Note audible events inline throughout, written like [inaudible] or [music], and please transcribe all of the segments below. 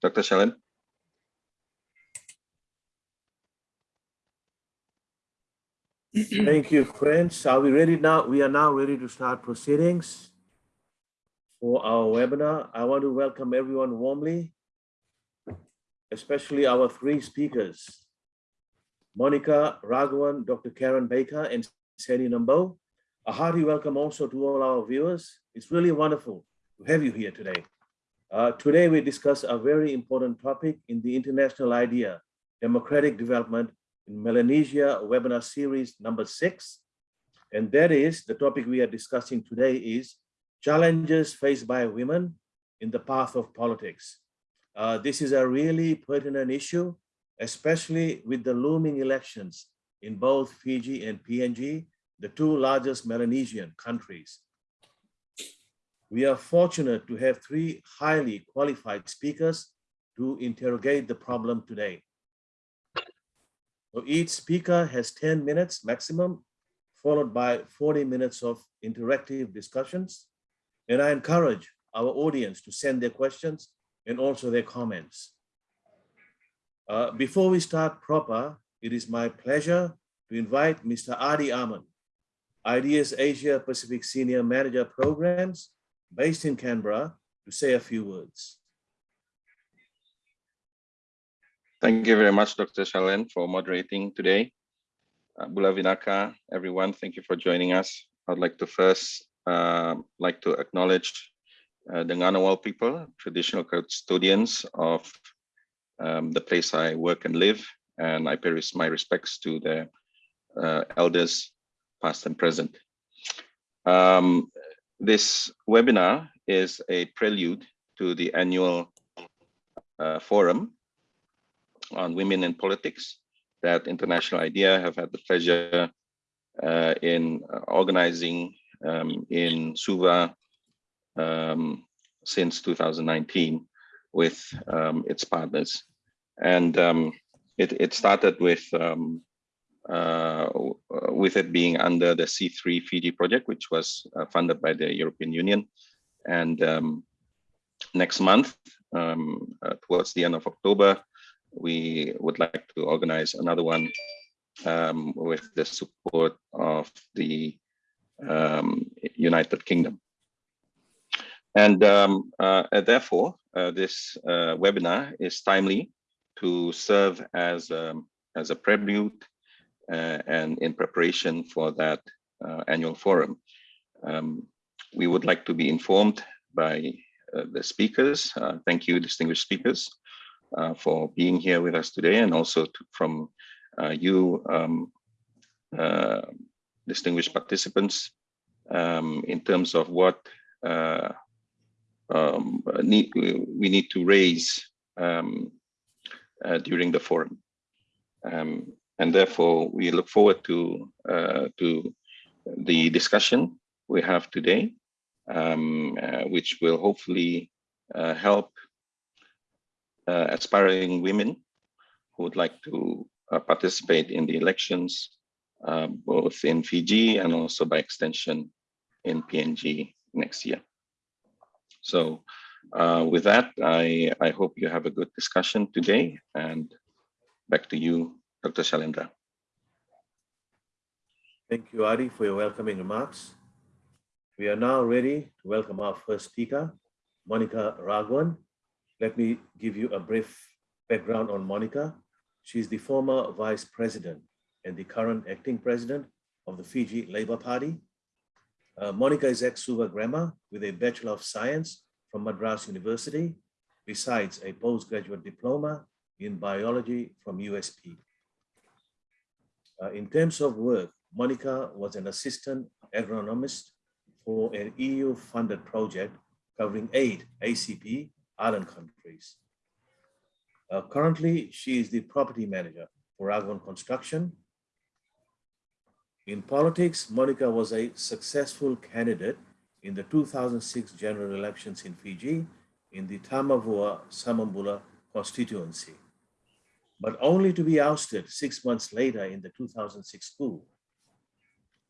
Dr. Shailen. Thank you, friends. Are we ready now? We are now ready to start proceedings for our webinar. I want to welcome everyone warmly, especially our three speakers, Monica Raghwan, Dr. Kerryn Baker, and Seni Nabou. A hearty welcome also to all our viewers. It's really wonderful to have you here today. Uh, today, we discuss a very important topic in the international idea, democratic development in Melanesia webinar series number six. And that is the topic we are discussing today is challenges faced by women in the path of politics. Uh, this is a really pertinent issue, especially with the looming elections in both Fiji and PNG, the two largest Melanesian countries. We are fortunate to have three highly qualified speakers to interrogate the problem today. So each speaker has 10 minutes maximum, followed by 40 minutes of interactive discussions. And I encourage our audience to send their questions and also their comments. Uh, before we start proper, it is my pleasure to invite Mr. Adhy Aman, IDEA's Asia Pacific Senior Manager Programs based in Canberra, to say a few words. Thank you very much, Dr. Shailen, for moderating today. Uh, Bula Vinaka, everyone, thank you for joining us. I'd like to first uh, like to acknowledge uh, the Ngunnawal people, traditional custodians of um, the place I work and live, and I pay my respects to the uh, elders, past and present. Um, this webinar is a prelude to the annual uh, forum on women in politics that International IDEA have had the pleasure uh, in organizing um, in Suva um, since 2019 with um, its partners. And um, it, it, started with um, uh, with it being under the C3 Fiji project, which was uh, funded by the European Union. And um, next month, um, uh, towards the end of October, we would like to organize another one um, with the support of the um, United Kingdom. And um, uh, therefore, uh, this uh, webinar is timely to serve as, um, as a prelude uh, and in preparation for that uh, annual forum. Um, we would like to be informed by uh, the speakers. thank you, distinguished speakers, for being here with us today and also to, from you, um, distinguished participants, um, in terms of what uh, um, need, we need to raise um, uh, during the forum. Um, and therefore we look forward to uh, to the discussion we have today, um, uh, which will hopefully uh, help uh, aspiring women who would like to uh, participate in the elections, uh, both in Fiji and also by extension in PNG next year. So with that, I, I hope you have a good discussion today and back to you, Dr. Shailendra. Thank you, Adhy, for your welcoming remarks. We are now ready to welcome our first speaker, Monica Raghwan. Let me give you a brief background on Monica. She's the former vice president and the current acting president of the Fiji Labour Party. Uh, Monica is ex-Suva grammar with a Bachelor of Science from Madras University, besides a postgraduate diploma in biology from USP. Uh, in terms of work, Monica was an assistant agronomist for an EU-funded project covering eight ACP island countries. Uh, currently, she is the property manager for Raghwan Construction. In politics, Monica was a successful candidate in the 2006 general elections in Fiji in the Tamavua Samabula constituency but only to be ousted six months later in the 2006 coup.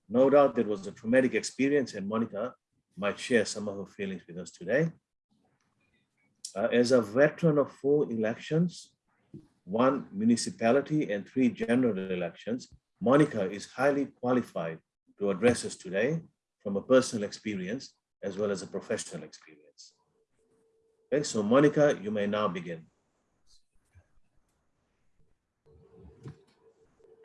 No doubt that was a traumatic experience and Monica might share some of her feelings with us today. Uh, as a veteran of four elections, one municipality and three general elections, Monica is highly qualified to address us today from a personal experience as well as a professional experience. Okay, so Monica, you may now begin.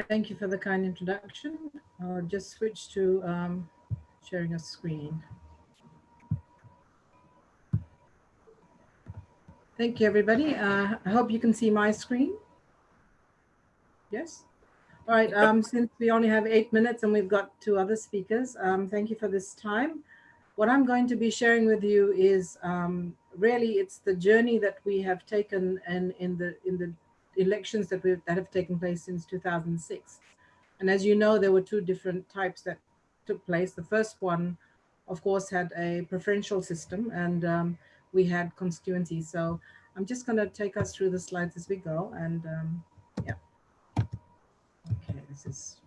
Thank you for the kind introduction. I'll just switch to um, sharing a screen. Thank you, everybody. Uh, I hope you can see my screen. Yes? All right, um, since we only have eight minutes and we've got two other speakers, um, thank you for this time. What I'm going to be sharing with you is um, really it's the journey that we have taken and in the in the elections that we that have taken place since 2006. And as you know, there were two different types that took place. The first one, of course, had a preferential system and um, we had constituencies. So I'm just going to take us through the slides as we go. And um, yeah. Okay, this is.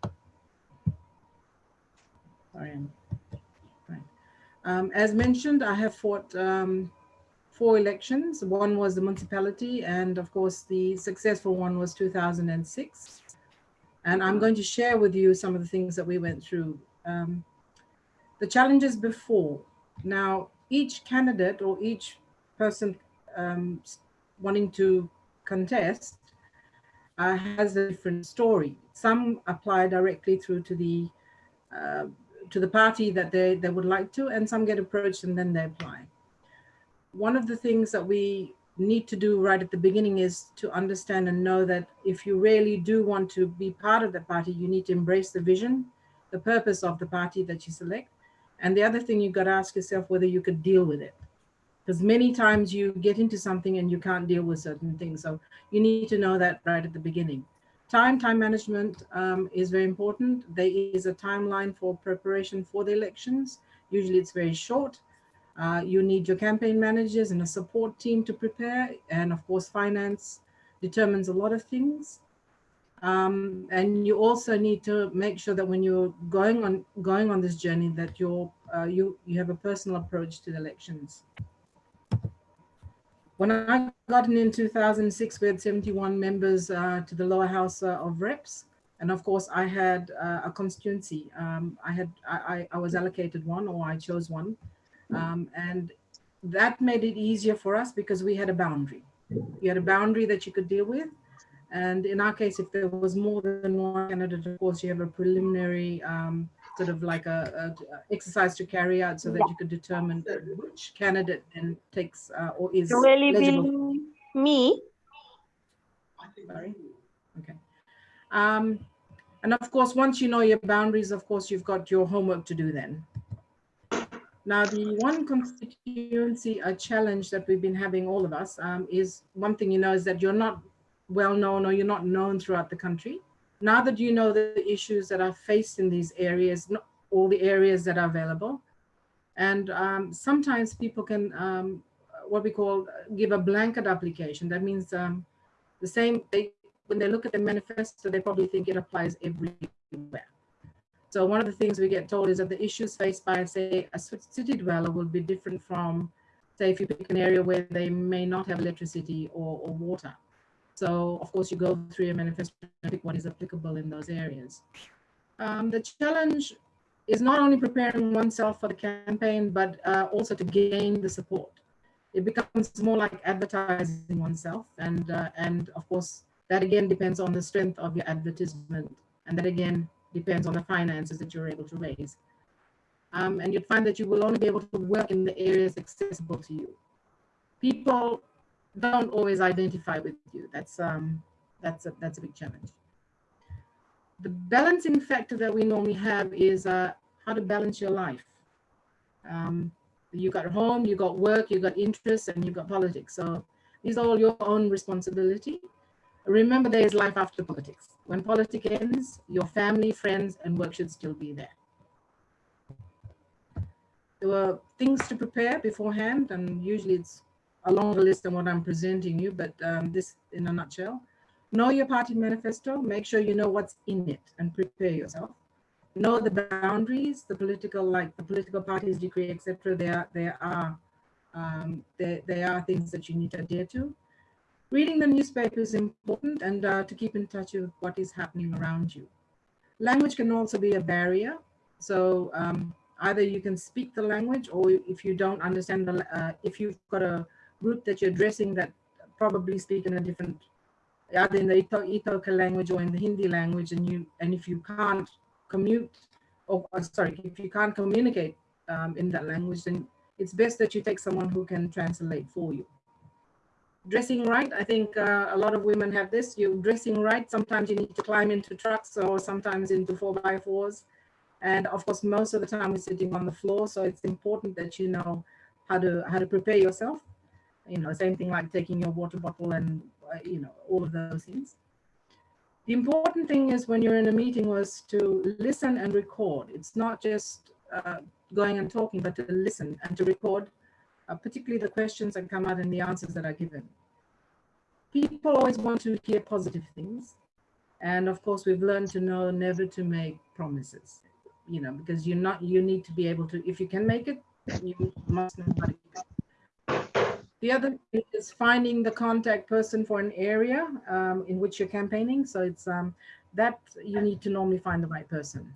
Sorry, I'm right. Um, as mentioned, I have fought um, four elections. One was the municipality, and of course, the successful one was 2006. And I'm going to share with you some of the things that we went through. Um, the challenges before. Now, each candidate or each person um, wanting to contest uh, has a different story. Some apply directly through to the uh, to the party that they, they would like to, and some get approached and then they apply. One of the things that we need to do right at the beginning is to understand and know that if you really do want to be part of the party, you need to embrace the vision, the purpose of the party that you select. And the other thing you've got to ask yourself whether you could deal with it because many times you get into something and you can't deal with certain things. So you need to know that right at the beginning. Time, time management um, is very important. There is a timeline for preparation for the elections. Usually it's very short. Uh, you need your campaign managers and a support team to prepare. And of course, finance determines a lot of things. Um, and you also need to make sure that when you're going on going on this journey that you're uh, you you have a personal approach to the elections. When I got in in 2006, we had 71 members uh, to the lower house uh, of reps. And of course, I had uh, a constituency. Um, I had I, I, was allocated one or I chose one. Um, and that made it easier for us because we had a boundary. You had a boundary that you could deal with. And in our case, if there was more than one candidate, of course, you have a preliminary um, sort of like a, a, exercise to carry out so that you could determine which candidate then takes uh, or is really eligible. me sorry okay um and of course once you know your boundaries of course you've got your homework to do then now the one constituency a challenge that we've been having all of us um, is one thing you know is that you're not well known or you're not known throughout the country now that you know the issues that are faced in these areas, not all the areas that are available, and um, sometimes people can, um, what we call, give a blanket application. That means um, the same, they, when they look at the manifesto, they probably think it applies everywhere. So one of the things we get told is that the issues faced by, say, a city dweller will be different from, say, if you pick an area where they may not have electricity or, or water. So of course you go through your manifesto and pick what is applicable in those areas. Um, the challenge is not only preparing oneself for the campaign, but uh, also to gain the support. It becomes more like advertising oneself. And, uh, and of course, that again depends on the strength of your advertisement. And that again depends on the finances that you're able to raise. Um, and you'd find that you will only be able to work in the areas accessible to you. People don't always identify with you. That's um, that's a that's a big challenge. The balancing factor that we normally have is uh, how to balance your life. Um, you got home, you got work, you got interests, and you've got politics. So these are all your own responsibility. Remember, there is life after politics. When politics ends, your family, friends, and work should still be there. There were things to prepare beforehand, and usually it's a longer list than what I'm presenting you, but um, this in a nutshell. Know your party manifesto, make sure you know what's in it and prepare yourself. Know the boundaries, the political, like the political parties decree, etc. There, there are Um, there, there are things that you need to adhere to. Reading the newspaper is important and uh, to keep in touch with what is happening around you. Language can also be a barrier. So um, either you can speak the language or if you don't understand the, uh, if you've got a group that you're addressing that probably speak in a different, either in the Ito iTaukei language or in the Hindi language and you, and if you can't commute, or uh, sorry, if you can't communicate um, in that language, then it's best that you take someone who can translate for you. Dressing right, I think uh, a lot of women have this. You're dressing right. Sometimes you need to climb into trucks or sometimes into four by fours. And of course, most of the time we're sitting on the floor. So it's important that you know how to how to prepare yourself. You know, same thing like taking your water bottle and, uh, you know, all of those things. The important thing is when you're in a meeting was to listen and record. It's not just uh, going and talking, but to listen and to record, uh, particularly the questions that come out and the answers that are given. People always want to hear positive things. And of course, we've learned to know never to make promises, you know, because you're not, you need to be able to, if you can make it, you must know how to. The other is finding the contact person for an area um, in which you're campaigning. So it's um, that you need to normally find the right person.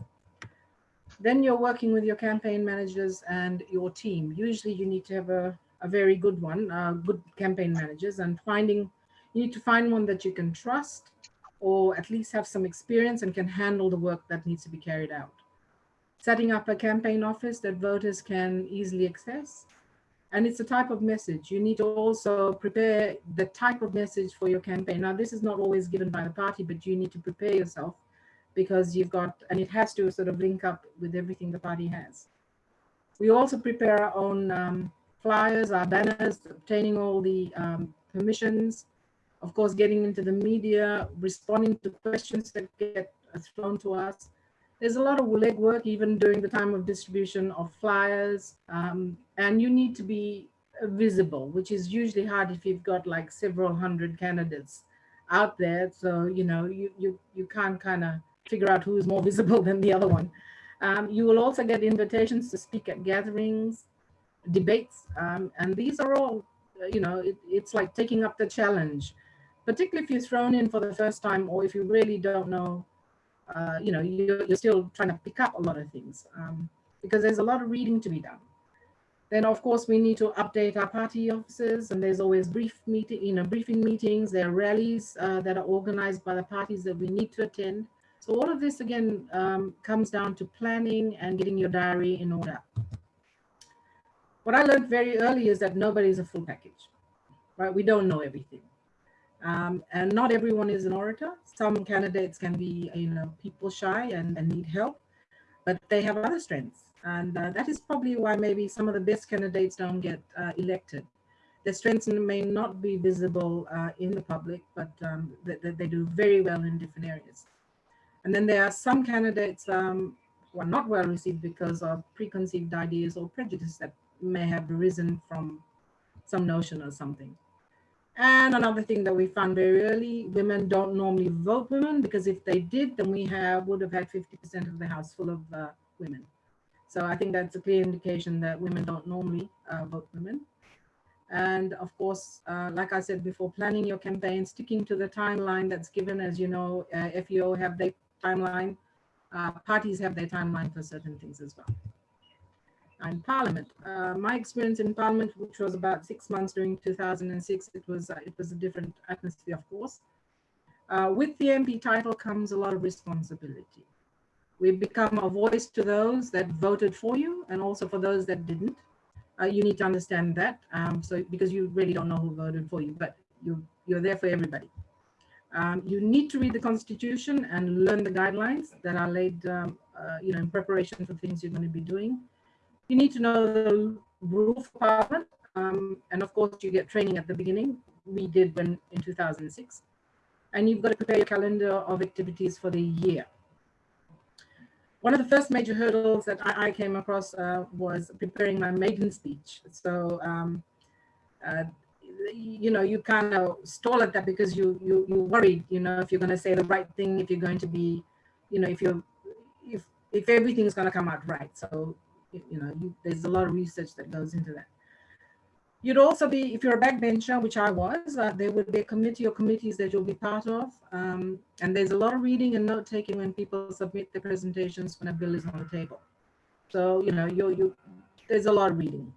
Then you're working with your campaign managers and your team. Usually you need to have a, a very good one, uh, good campaign managers and finding, you need to find one that you can trust or at least have some experience and can handle the work that needs to be carried out. Setting up a campaign office that voters can easily access. And it's a type of message. You need to also prepare the type of message for your campaign. Now, this is not always given by the party, but you need to prepare yourself because you've got, and it has to sort of link up with everything the party has. We also prepare our own um, flyers, our banners, obtaining all the um, permissions, of course, getting into the media, responding to questions that get thrown to us. There's a lot of legwork even during the time of distribution of flyers, um, and you need to be visible, which is usually hard if you've got like several hundred candidates out there. So, you know, you, you, you can't kind of figure out who is more visible [laughs] than the other one. Um, you will also get invitations to speak at gatherings, debates, um, and these are all, you know, it, it's like taking up the challenge, particularly if you're thrown in for the first time or if you really don't know, uh, you know, you're, you're, still trying to pick up a lot of things um, because there's a lot of reading to be done. Then, of course, we need to update our party offices, and there's always brief meeting, you know, briefing meetings. There are rallies uh, that are organized by the parties that we need to attend. So all of this again um, comes down to planning and getting your diary in order. What I learned very early is that nobody is a full package, right? We don't know everything. Um, and not everyone is an orator. Some candidates can be, you know, people shy and, and need help, but they have other strengths. And uh, that is probably why maybe some of the best candidates don't get uh, elected. Their strengths may not be visible uh, in the public, but um, they, they do very well in different areas. And then there are some candidates um, who are not well received because of preconceived ideas or prejudice that may have arisen from some notion or something. And another thing that we found very early, women don't normally vote women because if they did, then we have would have had 50% of the house full of uh, women. So I think that's a clear indication that women don't normally uh, vote women. And of course, uh, like I said before, planning your campaign, sticking to the timeline that's given, as you know, uh, FEO have their timeline. Uh, parties have their timeline for certain things as well. And Parliament, uh, my experience in Parliament, which was about six months during 2006, it was uh, it was a different atmosphere, of course. Uh, with the MP title comes a lot of responsibility. We become a voice to those that voted for you and also for those that didn't. Uh, you need to understand that. Um, so because you really don't know who voted for you, but you, you're there for everybody. Um, you need to read the Constitution and learn the guidelines that are laid, um, uh, you know, in preparation for things you're going to be doing. You need to know the rule for Parliament, um, and of course, you get training at the beginning. We did when in 2006, and you've got to prepare your calendar of activities for the year. One of the first major hurdles that I, I came across uh, was preparing my maiden speech. So um, uh, you know, you kind of stall at that because you you you worried, you know, if you're going to say the right thing, if you're going to be, you know, if you're if if everything is going to come out right. So you know, you, there's a lot of research that goes into that. You'd also be, if you're a backbencher, which I was, uh, there would be a committee or committees that you'll be part of. Um, and there's a lot of reading and note taking when people submit their presentations when a bill is on the table. So, you know, you, you, there's a lot of reading.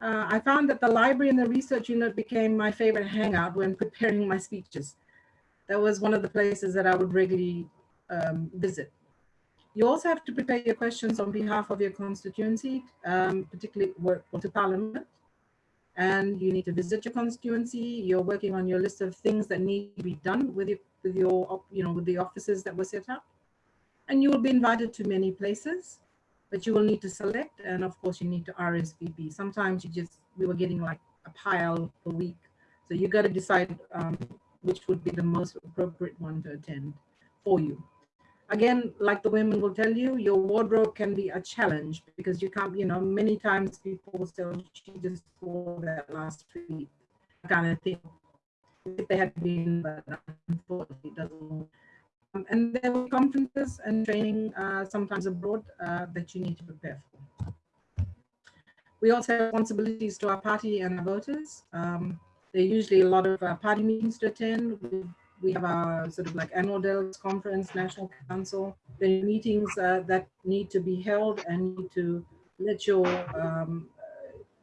Uh, I found that the library and the research unit became my favorite hangout when preparing my speeches. That was one of the places that I would regularly um, visit. You also have to prepare your questions on behalf of your constituency, um, particularly work to parliament and you need to visit your constituency. You're working on your list of things that need to be done with your, with your, you know, with the offices that were set up. And you will be invited to many places, but you will need to select. And of course you need to RSVP. Sometimes you just, we were getting like a pile a week. So you got to decide um, which would be the most appropriate one to attend for you again, like the women will tell you, your wardrobe can be a challenge because you can't, you know, many times people oh, she just wore that last week, kind of thing. If they had been, but unfortunately it doesn't. Um, and there were conferences and training uh, sometimes abroad uh, that you need to prepare for. We also have responsibilities to our party and our voters. Um, there are usually a lot of uh, party meetings to attend. We we have our sort of like annual delegates conference, national council, the meetings uh, that need to be held and need to let your, um,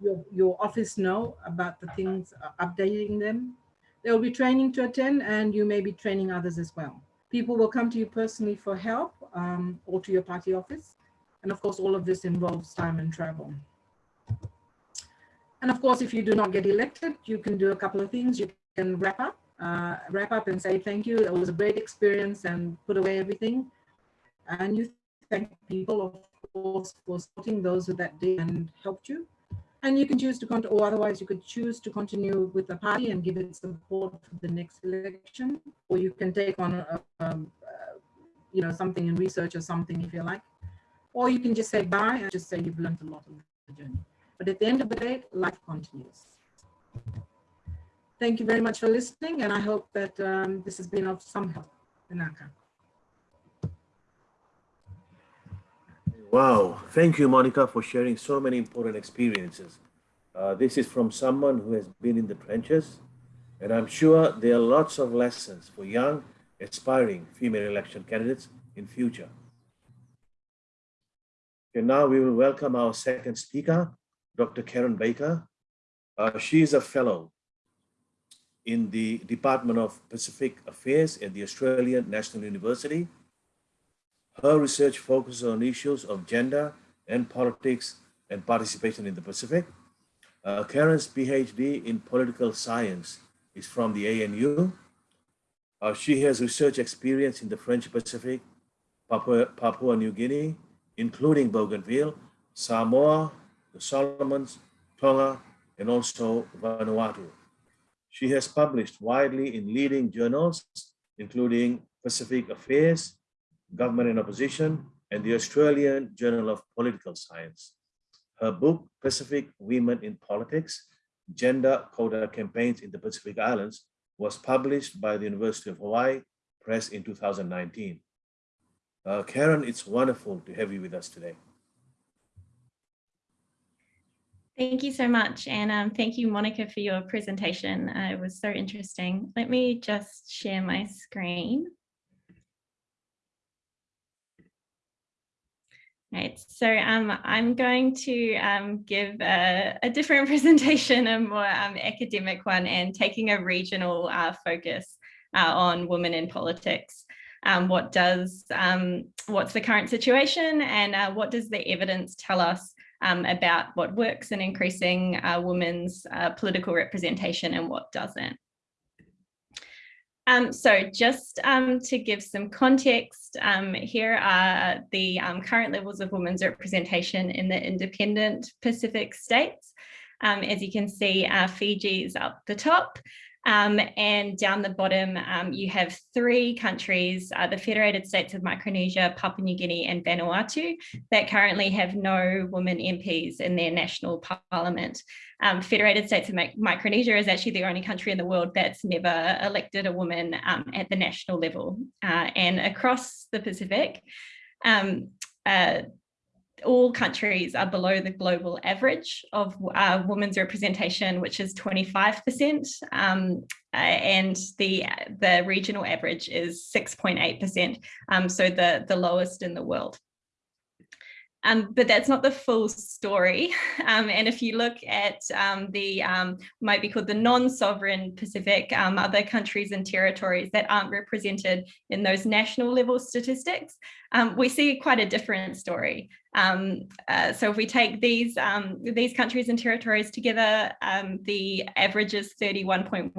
your, your office know about the things, uh, updating them. There will be training to attend and you may be training others as well. People will come to you personally for help um, or to your party office. And of course, all of this involves time and travel. And of course, if you do not get elected, you can do a couple of things. You can wrap up uh, wrap up and say thank you. It was a great experience and put away everything. And you thank people, of course, for supporting those that day and helped you. And you can choose to continue, or otherwise you could choose to continue with the party and give it support for the next election, or you can take on, a, um, uh, you know, something in research or something if you like, or you can just say bye and just say you've learned a lot of the journey. But at the end of the day, life continues. Thank you very much for listening, and I hope that um, this has been of some help. Vinaka. Wow, thank you, Monica, for sharing so many important experiences. Uh, this is from someone who has been in the trenches, and I'm sure there are lots of lessons for young, aspiring female election candidates in future. And now we will welcome our second speaker, Dr. Kerryn Baker. Uh, she is a fellow in the Department of Pacific Affairs at the Australian National University. Her research focuses on issues of gender and politics and participation in the Pacific. Uh, Kerryn's PhD in political science is from the ANU. Uh, she has research experience in the French Pacific, Papua, Papua New Guinea, including Bougainville, Samoa, the Solomons, Tonga, and also Vanuatu. She has published widely in leading journals, including Pacific Affairs, Government and Opposition, and the Australian Journal of Political Science. Her book, Pacific Women in Politics, Gender Quota Campaigns in the Pacific Islands, was published by the University of Hawaii Press in 2019. Uh, Kerryn, it's wonderful to have you with us today. Thank you so much. And um, thank you, Monica, for your presentation. Uh, it was so interesting. Let me just share my screen. Right, so um, I'm going to um, give a, a, different [laughs] presentation, a more um, academic one, and taking a regional uh, focus uh, on women in politics. Um, what does, um, what's the current situation and uh, what does the evidence tell us um, about what works in increasing uh, women's uh, political representation and what doesn't. Um, so just um, to give some context, um, here are the um, current levels of women's representation in the independent Pacific states. Um, as you can see, uh, Fiji is up the top, um, and down the bottom, um, you have three countries, uh, the Federated States of Micronesia, Papua New Guinea and Vanuatu, that currently have no women MPs in their national parliament. Um, Federated States of Micronesia is actually the only country in the world that's never elected a woman um, at the national level. Uh, and across the Pacific, um, uh, all countries are below the global average of uh, women's representation, which is 25%, um, and the, the regional average is 6.8%, um, so the, the lowest in the world. Um, but that's not the full story. [laughs] Um, and if you look at um, the um, might be called the non-sovereign Pacific, um, other countries and territories that aren't represented in those national level statistics, um, we see quite a different story. Um, uh, so if we take these um, these countries and territories together, um, the average is 31.1%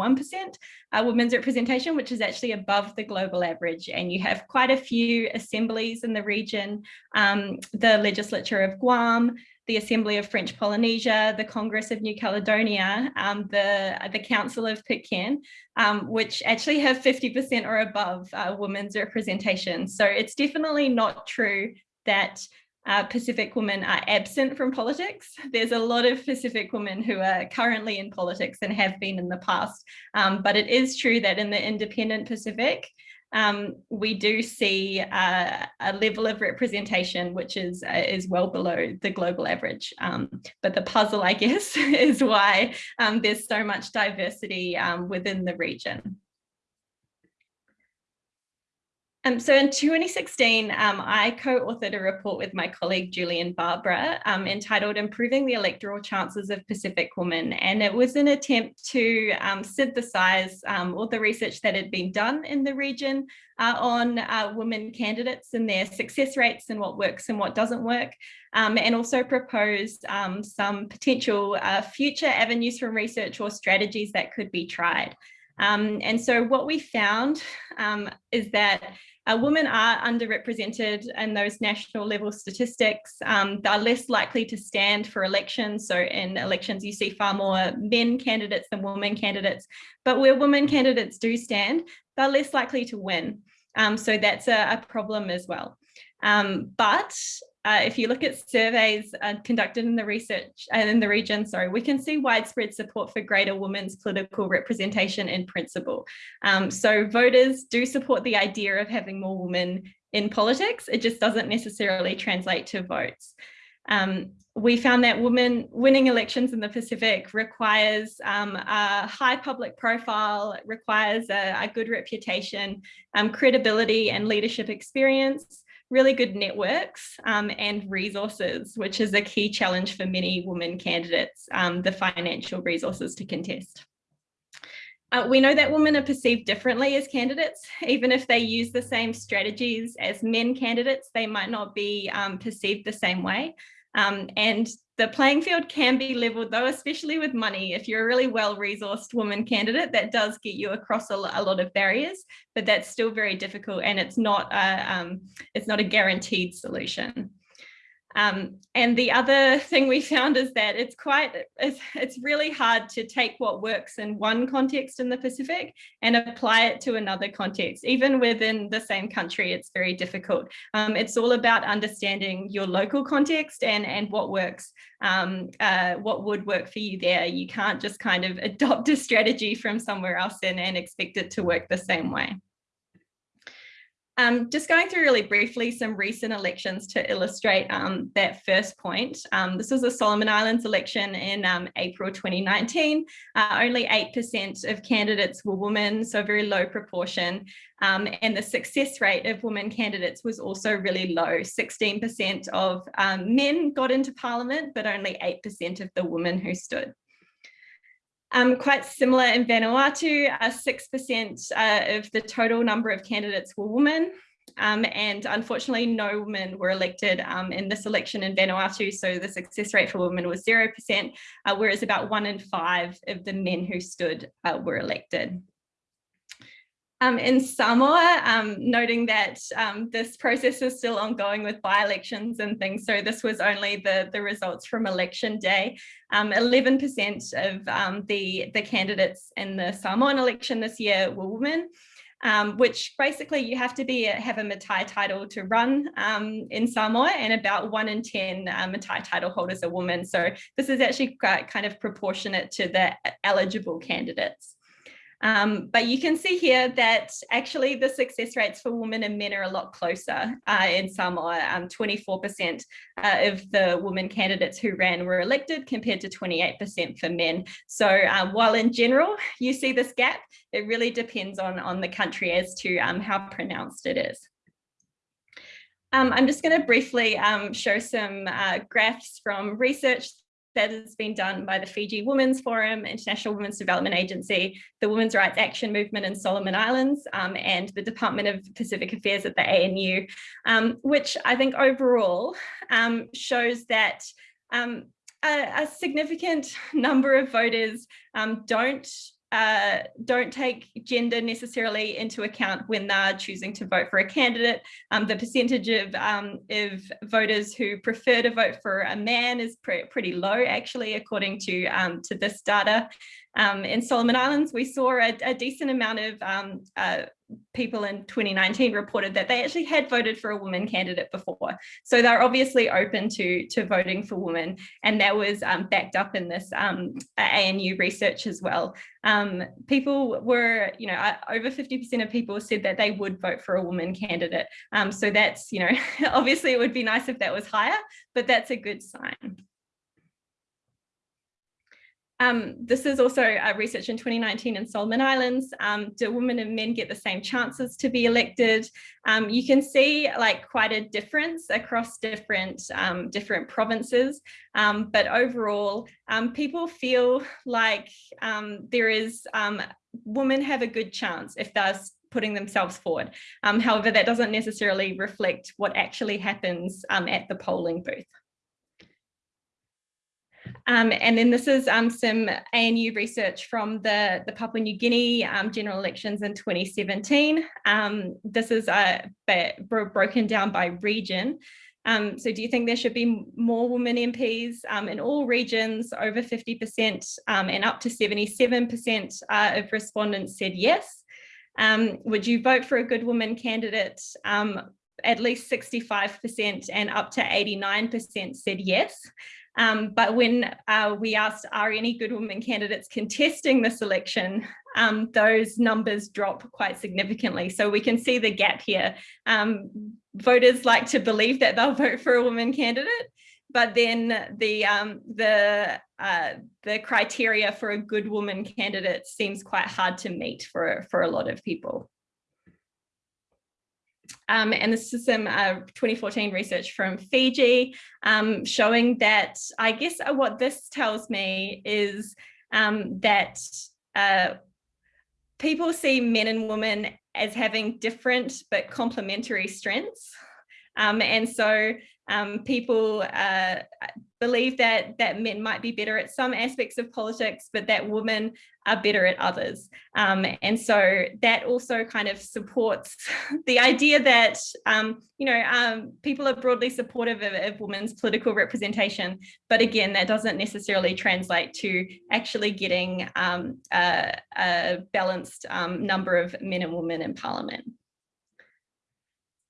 uh, women's representation, which is actually above the global average. And you have quite a few assemblies in the region, um, the legislature of Guam, the Assembly of French Polynesia, the Congress of New Caledonia, um, the, the Council of Pitcairn, um, which actually have 50% or above uh, women's representation. So it's definitely not true that uh, Pacific women are absent from politics. There's a lot of Pacific women who are currently in politics and have been in the past. Um, but it is true that in the independent Pacific, um, we do see uh, a level of representation which is uh, is well below the global average. Um, but the puzzle, I [laughs] guess, is why um, there's so much diversity um, within the region. Um, so in 2016, um, I co-authored a report with my colleague Julien Barbara um, entitled Improving the Electoral Chances of Pacific Women. And it was an attempt to um, synthesize um, all the research that had been done in the region uh, on uh, women candidates and their success rates and what works and what doesn't work. Um, and also propose some potential uh, future avenues from research or strategies that could be tried. and so what we found is that uh, women are underrepresented in those national level statistics. Um, they're less likely to stand for elections. So in elections, you see far more men candidates than women candidates. But where women candidates do stand, they're less likely to win. Um, so that's a, a, problem as well. Um, but uh, if you look at surveys uh, conducted in the research and uh, in the region, sorry, we can see widespread support for greater women's political representation in principle. Um, so voters do support the idea of having more women in politics. It just doesn't necessarily translate to votes. Um, we found that women winning elections in the Pacific requires um, a high public profile, requires a, a good reputation, um, credibility and leadership experience, really good networks um, and resources, which is a key challenge for many women candidates, um, the financial resources to contest. Uh, we know that women are perceived differently as candidates, even if they use the same strategies as men candidates, they might not be um, perceived the same way. Um, and the playing field can be leveled though, especially with money. If you're a really well-resourced woman candidate, that does get you across a, lot of barriers, but that's still very difficult and it's not a, um, it's not a guaranteed solution. Um, and the other [laughs] thing we found is that it's quite, it's, it's really hard to take what works in one context in the Pacific and apply it to another context. Even within the same country, it's very difficult. Um, it's all about understanding your local context and, and what works, um, uh, what would work for you there. You can't just kind of [laughs] adopt a strategy from somewhere else and, and expect it to work the same way. Um, just going through really briefly some recent elections to illustrate um, that first point. Um, this was a Solomon Islands election in um, April 2019. Uh, only 8% of candidates were women, so a very low proportion. Um, and the success rate of women candidates was also really low. 16% of um, men got into parliament, but only 8% of the women who stood. Um, quite similar in Vanuatu, 6% uh, of the total number of candidates were women. Um, and unfortunately, no women were elected um, in this election in Vanuatu. So the success rate for women was 0%, uh, whereas about one in five of the men who stood uh, were elected. Um, in Samoa, um, noting that um, this process is still ongoing with by-elections and things, so this was only the, the results from election day. 11% um, of um, the, the candidates in the Samoan election this year were women, um, which basically you have to be have a Matai title to run in Samoa, and about one in 10 uh, Matai title holders are women. So this is actually quite kind of proportionate to the eligible candidates. Um, but you can see here that actually the success rates for women and men are a lot closer uh, in Samoa. 24% um, uh, of the women candidates who ran were elected compared to 28% for men. So uh, while in general you see this gap, it really depends on, on the country as to um, how pronounced it is. Um, I'm just going to briefly um, show some uh, graphs from research that has been done by the Fiji Women's Forum, International Women's Development Agency, the Women's Rights Action Movement in Solomon Islands, um, and the Department of Pacific Affairs at the ANU, um, which I think overall um, shows that um, a, a, significant [laughs] number of voters um, don't uh, don't take gender necessarily into account when they're choosing to vote for a candidate. Um, the percentage of, um, of voters who prefer to vote for a man is pre pretty low, actually, according to, um, to this data. Um, in Solomon Islands, we saw a, a decent amount of um, uh, people in 2019 reported that they actually had voted for a woman candidate before. So they're obviously open to, to voting for women. And that was um, backed up in this um, ANU research as well. Um, people were, you know, uh, over 50% of people said that they would vote for a woman candidate. Um, so that's, you know, [laughs] obviously it would be nice if that was higher, but that's a good sign. Um, this is also a research in 2019 in Solomon Islands. Um, do women and men get the same chances to be elected? Um, you can see like quite a difference across different um, different provinces, um, but overall, um, people feel like there is women have a good chance if they're putting themselves forward. however, that doesn't necessarily reflect what actually happens at the polling booth. Um, and then this is um, some ANU research from the, the Papua New Guinea um, general elections in 2017. Um, this is uh, broken down by region. Um, so do you think there should be more women MPs um, in all regions over 50% and up to 77% uh, of respondents said yes? would you vote for a good woman candidate at least 65% and up to 89% said yes. Um, but when uh, we asked, are any good women candidates contesting this election, um, those numbers drop quite significantly. So we can see the gap here. Um, voters like to believe that they'll [laughs] vote for a woman candidate, but then the um, the uh, the criteria for a good woman candidate seems quite hard to meet for for a lot of people. Um, and this is some uh, 2014 research from Fiji um, showing that I guess uh, what this tells me is um, that uh, people see men and women as having different but complementary strengths. Um, and so um, people uh, believe that that men might be better at some aspects of politics, but that women are better at others. Um, and so that also kind of supports [laughs] the idea that, um, you know, um, people are broadly supportive of, of, women's political representation. But again, that doesn't necessarily translate to actually getting um, a, a, balanced um, number of men and women in parliament.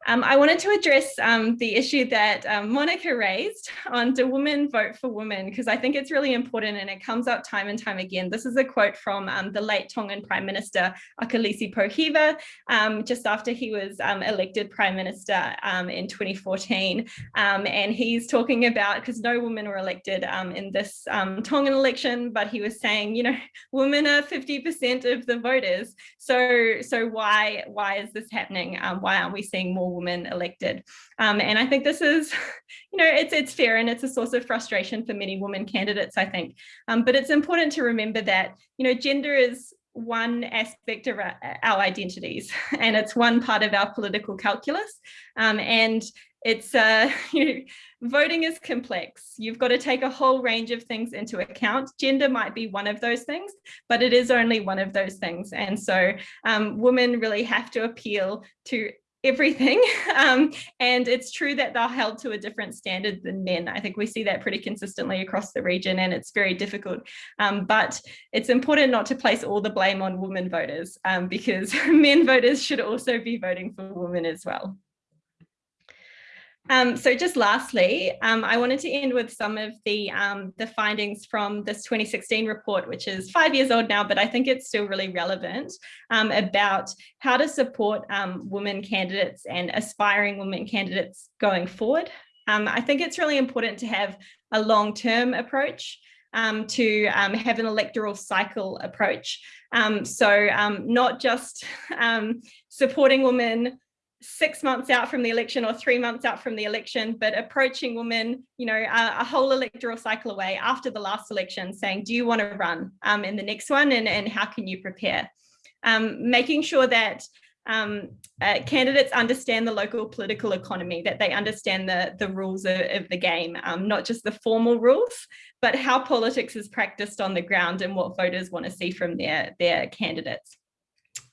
Um, I wanted to address um, the issue that um, Monica raised on do women vote for women, because I think it's really important and it comes up time and time again. This is a quote from um, the late Tongan Prime Minister Akilisi Pohiva, um, just after he was um, elected Prime Minister in 2014. and he's talking about, because no women were elected in this Tongan election, but he was saying, you know, [laughs] women are 50% of the voters. So, so why, why is this happening? why aren't we seeing more women elected. Um, and I think this is, [laughs] you know, it's, it's fair and it's a source of frustration for many women candidates, I think. Um, but it's important to remember that, you know, gender is one aspect of our, our identities [laughs] and it's one part of our political calculus. Um, and it's uh, [laughs] you know, voting is complex. You've got to take a whole range of things into account. Gender might be one of those things, but it is only one of those things. And so um, women really have to appeal to everything. [laughs] Um, and it's true that they're held to a different standard than men. I think we see that pretty consistently across the region and it's very difficult. Um, but it's important not to place all the blame on women voters um, because [laughs] men voters should also be voting for women as well. Um, so just lastly, um, I wanted to end with some of the, um, the findings from this 2016 report, which is five years old now, but I think it's still really relevant um, about how to support um, women candidates and aspiring women candidates going forward. Um, I think it's really important to have a long-term approach um, to um, have an electoral cycle approach. Um, so not just [laughs] supporting women six months out from the election or three months out from the election, but approaching women, you know, a, a whole electoral cycle away after the last election saying, do you want to run um, in the next one and, and how can you prepare? Um, making sure that um, uh, candidates understand the local political economy, that they understand the, the rules of, of the game, um, not just the formal rules, but how politics is practiced on the ground and what voters want to see from their, their candidates.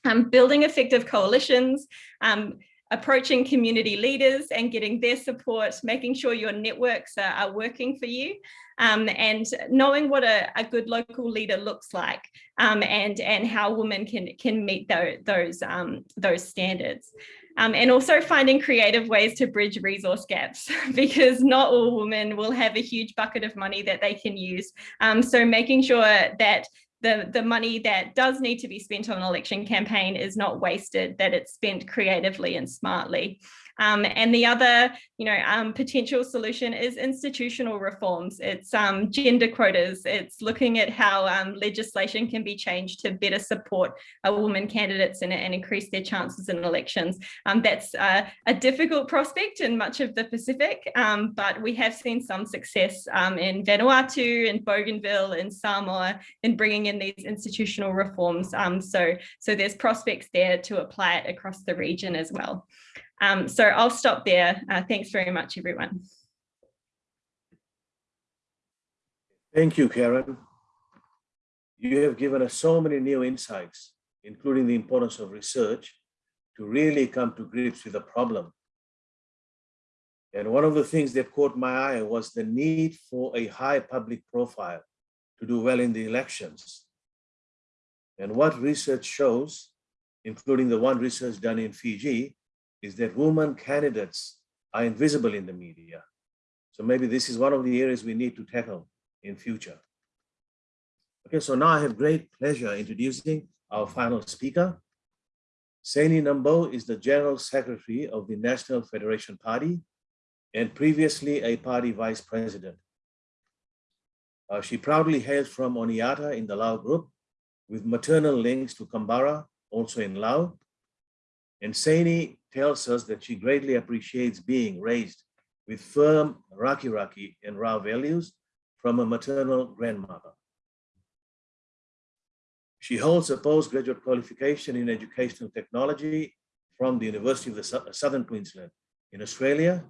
Um, building effective coalitions, um, approaching community leaders and getting their support, making sure your networks are, are working for you um, and knowing what a, a, good local leader looks like um, and, and how women can, can meet those, those, um, those standards. Um, and also finding creative ways to bridge resource gaps [laughs] because not all women will have a huge bucket of money that they can use. Um, so making sure that the, the money that does need to be spent on an election campaign is not wasted, that it's spent creatively and smartly. Um, and the other, you know, um, potential solution is institutional reforms. It's um, gender quotas. It's looking at how um, legislation can be changed to better support uh, women candidates and, and, increase their chances in elections. Um, that's uh, a difficult prospect in much of the Pacific, um, but we have seen some success in Vanuatu, in Bougainville, in Samoa, in bringing in these institutional reforms. so, so there's prospects there to apply it across the region as well. Um, so I'll stop there. Uh, thanks very much, everyone. Thank you, Kerryn. You have given us so many new insights, including the importance of research to really come to grips with the problem. And one of the things that caught my eye was the need for a high public profile to do well in the elections. And what research shows, including the one research done in Fiji, is that women candidates are invisible in the media. So maybe this is one of the areas we need to tackle in future. Okay, so now I have great pleasure introducing our final speaker. Saini Nabou is the General Secretary of the National Federation Party and previously a party vice president. Uh, she proudly hails from Oneata in the Lau group with maternal links to Kabara, also in Lau. And Saini tells us that she greatly appreciates being raised with firm Raki Raki and Ra values from a maternal grandmother. She holds a postgraduate qualification in educational technology from the University of the Southern Queensland in Australia.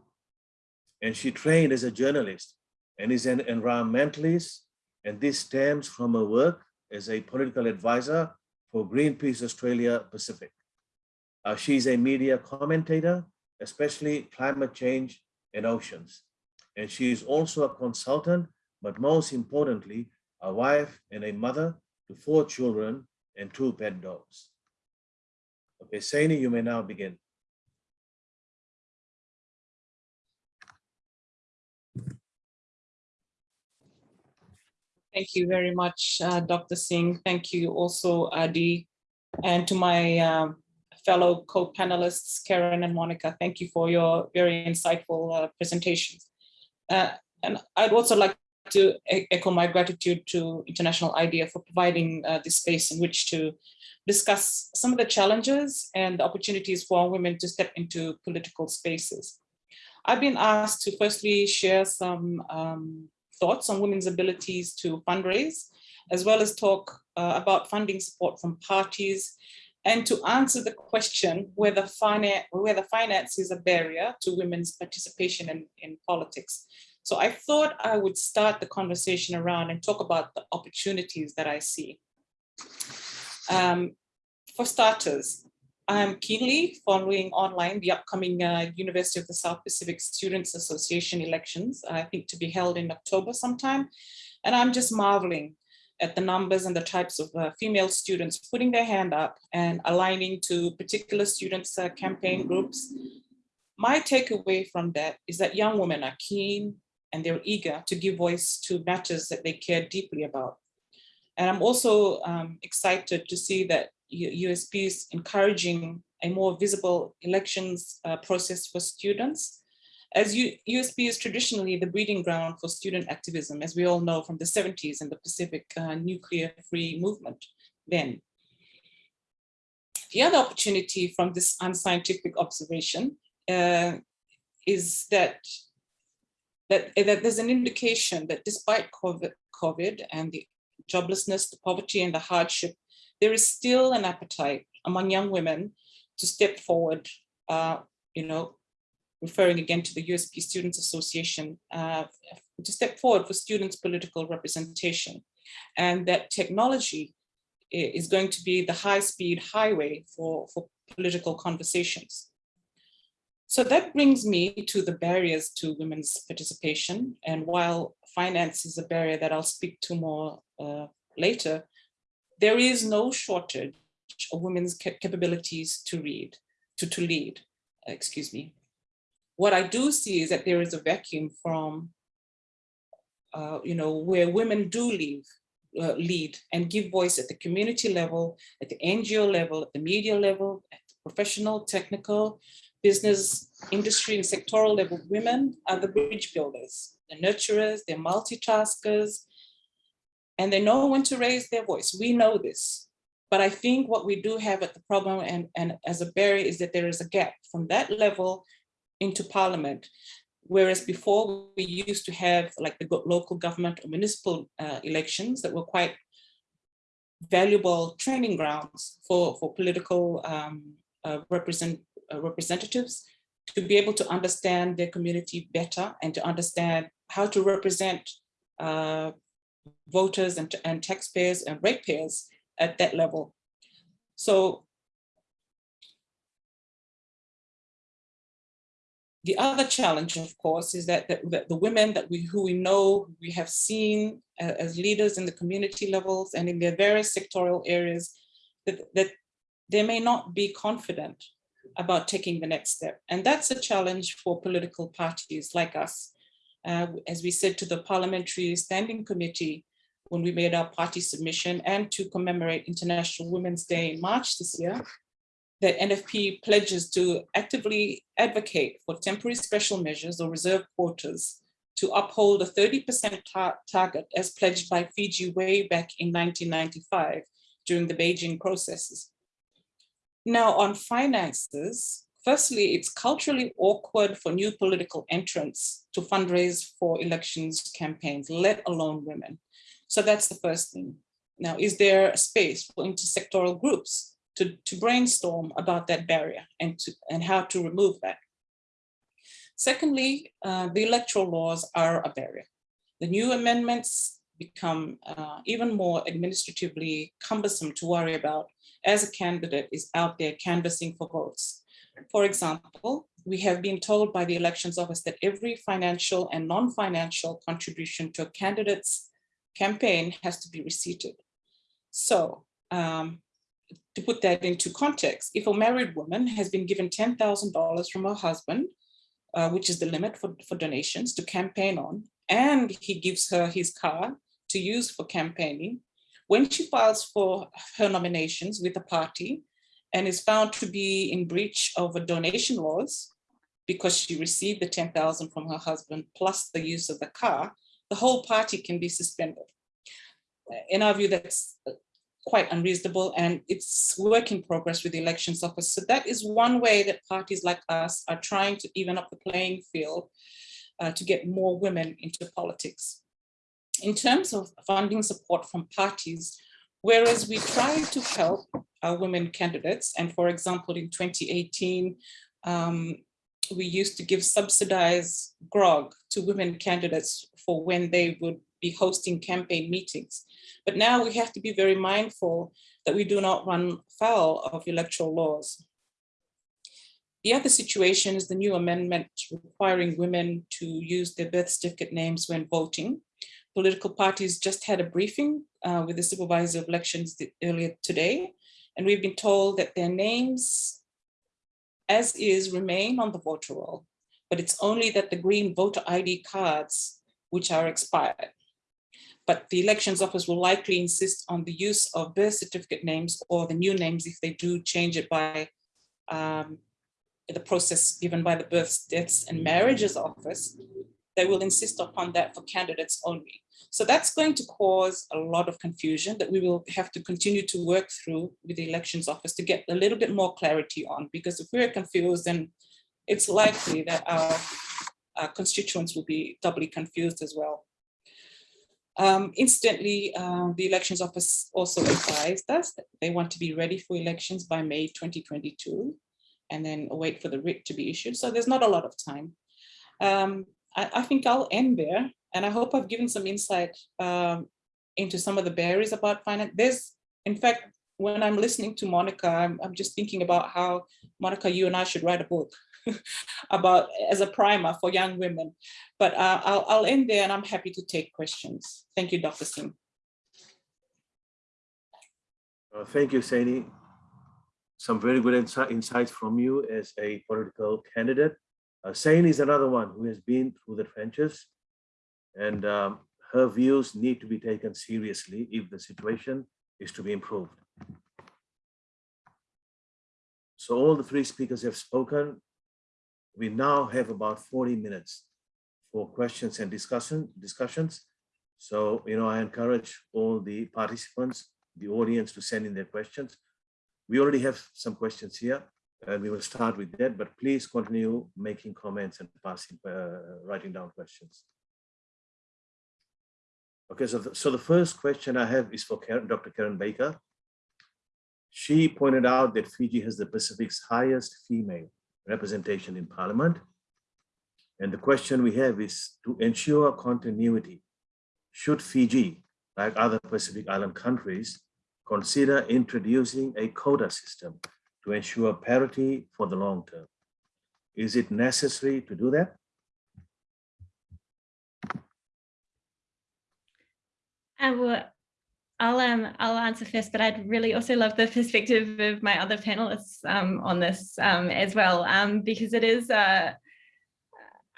And she trained as a journalist and is an environmentalist. And this stems from her work as a political advisor for Greenpeace Australia Pacific. Uh, she's a media commentator, especially climate change and oceans. And she is also a consultant, but most importantly, a wife and a mother to four children and two pet dogs. Okay, Saini, you may now begin. Thank you very much, uh, Dr. Singh. Thank you also, Adhy, and to my um, fellow co-panelists, Kerryn and Monica. Thank you for your very insightful uh, presentations. Uh, and I'd also like to echo my gratitude to International IDEA for providing uh, this space in which to discuss some of the challenges and the opportunities for women to step into political spaces. I've been asked to firstly share some um, thoughts on women's abilities to fundraise, as well as talk uh, about funding support from parties and to answer the question whether finance, whether finance is a barrier to women's participation in, in politics. So I thought I would start the conversation around and talk about the opportunities that I see. Um, for starters, I'm keenly following online the upcoming uh, University of the South Pacific Students Association elections, I think to be held in October sometime. And I'm just marveling at the numbers and the types of uh, female students putting their hand up and aligning to particular students uh, campaign groups. my takeaway from that is that young women are keen and they're eager to give voice to matters that they care deeply about. And I'm also um, excited to see that USP is encouraging a more visible elections uh, process for students. As U- USP is traditionally the breeding ground for student activism, as we all know from the 70s and the Pacific uh, nuclear-free movement then. The other opportunity from this unscientific observation uh, is that, that, that there's an indication that despite COVID, COVID and the joblessness, the poverty and the hardship, there is still an appetite among young women to step forward, uh, you know, referring again to the USP Students Association, uh, to step forward for students' political representation. And that technology is going to be the high-speed highway for, for political conversations. So that brings me to the barriers to women's participation. And while finance is a barrier that I'll speak to more uh, later, there is no shortage of women's capabilities to read, to, to lead, excuse me. What I do see is that there is a vacuum from, uh, you know, where women do leave, uh, lead and give voice at the community level, at the NGO level, at the media level, at the professional, technical, business, industry, and sectoral level. Women are the bridge builders, the nurturers, they're multitaskers, and they know when to raise their voice. We know this. But I think what we do have at the problem and, and as a barrier is that there is a gap from that level into parliament. Whereas before we used to have like the local government or municipal uh, elections that were quite valuable training grounds for, for political um, uh, represent, uh, representatives to be able to understand their community better and to understand how to represent uh, voters and, and taxpayers and ratepayers at that level. So the other challenge, of course, is that, that, that the women that we who we know we have seen a- as leaders in the community levels and in their various sectoral areas, that, that they may not be confident about taking the next step. And that's a challenge for political parties like us. Uh, as we said to the Parliamentary Standing Committee, when we made our party submission and to commemorate International Women's Day in March this year, that NFP pledges to actively advocate for temporary special measures or reserve quotas to uphold a 30% tar- target as pledged by Fiji way back in 1995 during the Beijing processes. Now on finances, firstly, it's culturally awkward for new political entrants to fundraise for elections campaigns, let alone women. So that's the first thing. Now, is there a space for intersectoral groups to, to brainstorm about that barrier and, to, and how to remove that? Secondly, uh, the electoral laws are a barrier. The new amendments become uh, even more administratively cumbersome to worry about as a candidate is out there canvassing for votes. For example, we have been told by the elections office that every financial and non-financial contribution to a candidate's campaign has to be receipted. So um, to put that into context, if a married woman has been given $10,000 from her husband, uh, which is the limit for, for donations to campaign on, and he gives her his car to use for campaigning, when she files for her nominations with a party and is found to be in breach of a donation laws because she received the 10,000 from her husband plus the use of the car, the whole party can be suspended. In our view, that's uh, quite unreasonable and it's work in progress with the elections office. So that is one way that parties like us are trying to even up the playing field uh, to get more women into politics. In terms of funding support from parties, whereas we try to help our women candidates, and for example, in 2018, um, we used to give subsidized grog to women candidates for when they would be hosting campaign meetings. But now we have to be very mindful that we do not run foul of electoral laws. The other situation is the new amendment requiring women to use their birth certificate names when voting. Political parties just had a briefing uh, with the supervisor of elections earlier today, and we've been told that their names as is remain on the voter roll, but it's only that the green voter ID cards, which are expired. But the elections office will likely insist on the use of birth certificate names or the new names if they do change it by um, the process given by the births, deaths and marriages office. They will insist upon that for candidates only. So that's going to cause a lot of confusion that we will have to continue to work through with the elections office to get a little bit more clarity on, because if we're confused, then it's likely that our, our constituents will be doubly confused as well. Um, instantly, uh, the elections office also advised us that they want to be ready for elections by May 2022 and then wait for the writ to be issued. So there's not a lot of time. Um, I, I, think I'll end there and I hope I've given some insight um, into some of the barriers about finance. There's, in fact, when I'm listening to Monica, I'm, I'm just thinking about how, Monica, you and I should write a book [laughs] about as a primer for young women. But uh, I'll, I'll end there and I'm happy to take questions. Thank you, Dr. Singh. Uh, thank you, Saini. Some very good insight, insights from you as a political candidate. Uh, Saini is another one who has been through the trenches and um, her views need to be taken seriously if the situation is to be improved. So all the three speakers have spoken. We now have about 40 minutes for questions and discussion discussions. So, you know, I encourage all the participants, the audience to send in their questions. We already have some questions here and we will start with that, but please continue making comments and passing, uh, writing down questions. Okay, so the, so the first question I have is for Kerryn, Dr. Kerryn Baker. She pointed out that Fiji has the Pacific's highest female representation in parliament. And the question we have is to ensure continuity, should Fiji, like other Pacific Island countries, consider introducing a quota system to ensure parity for the long term? Is it necessary to do that? I will, I'll um I'll answer first, but I'd really also love the perspective of my other panelists um, on this um, as well, um, because it is a,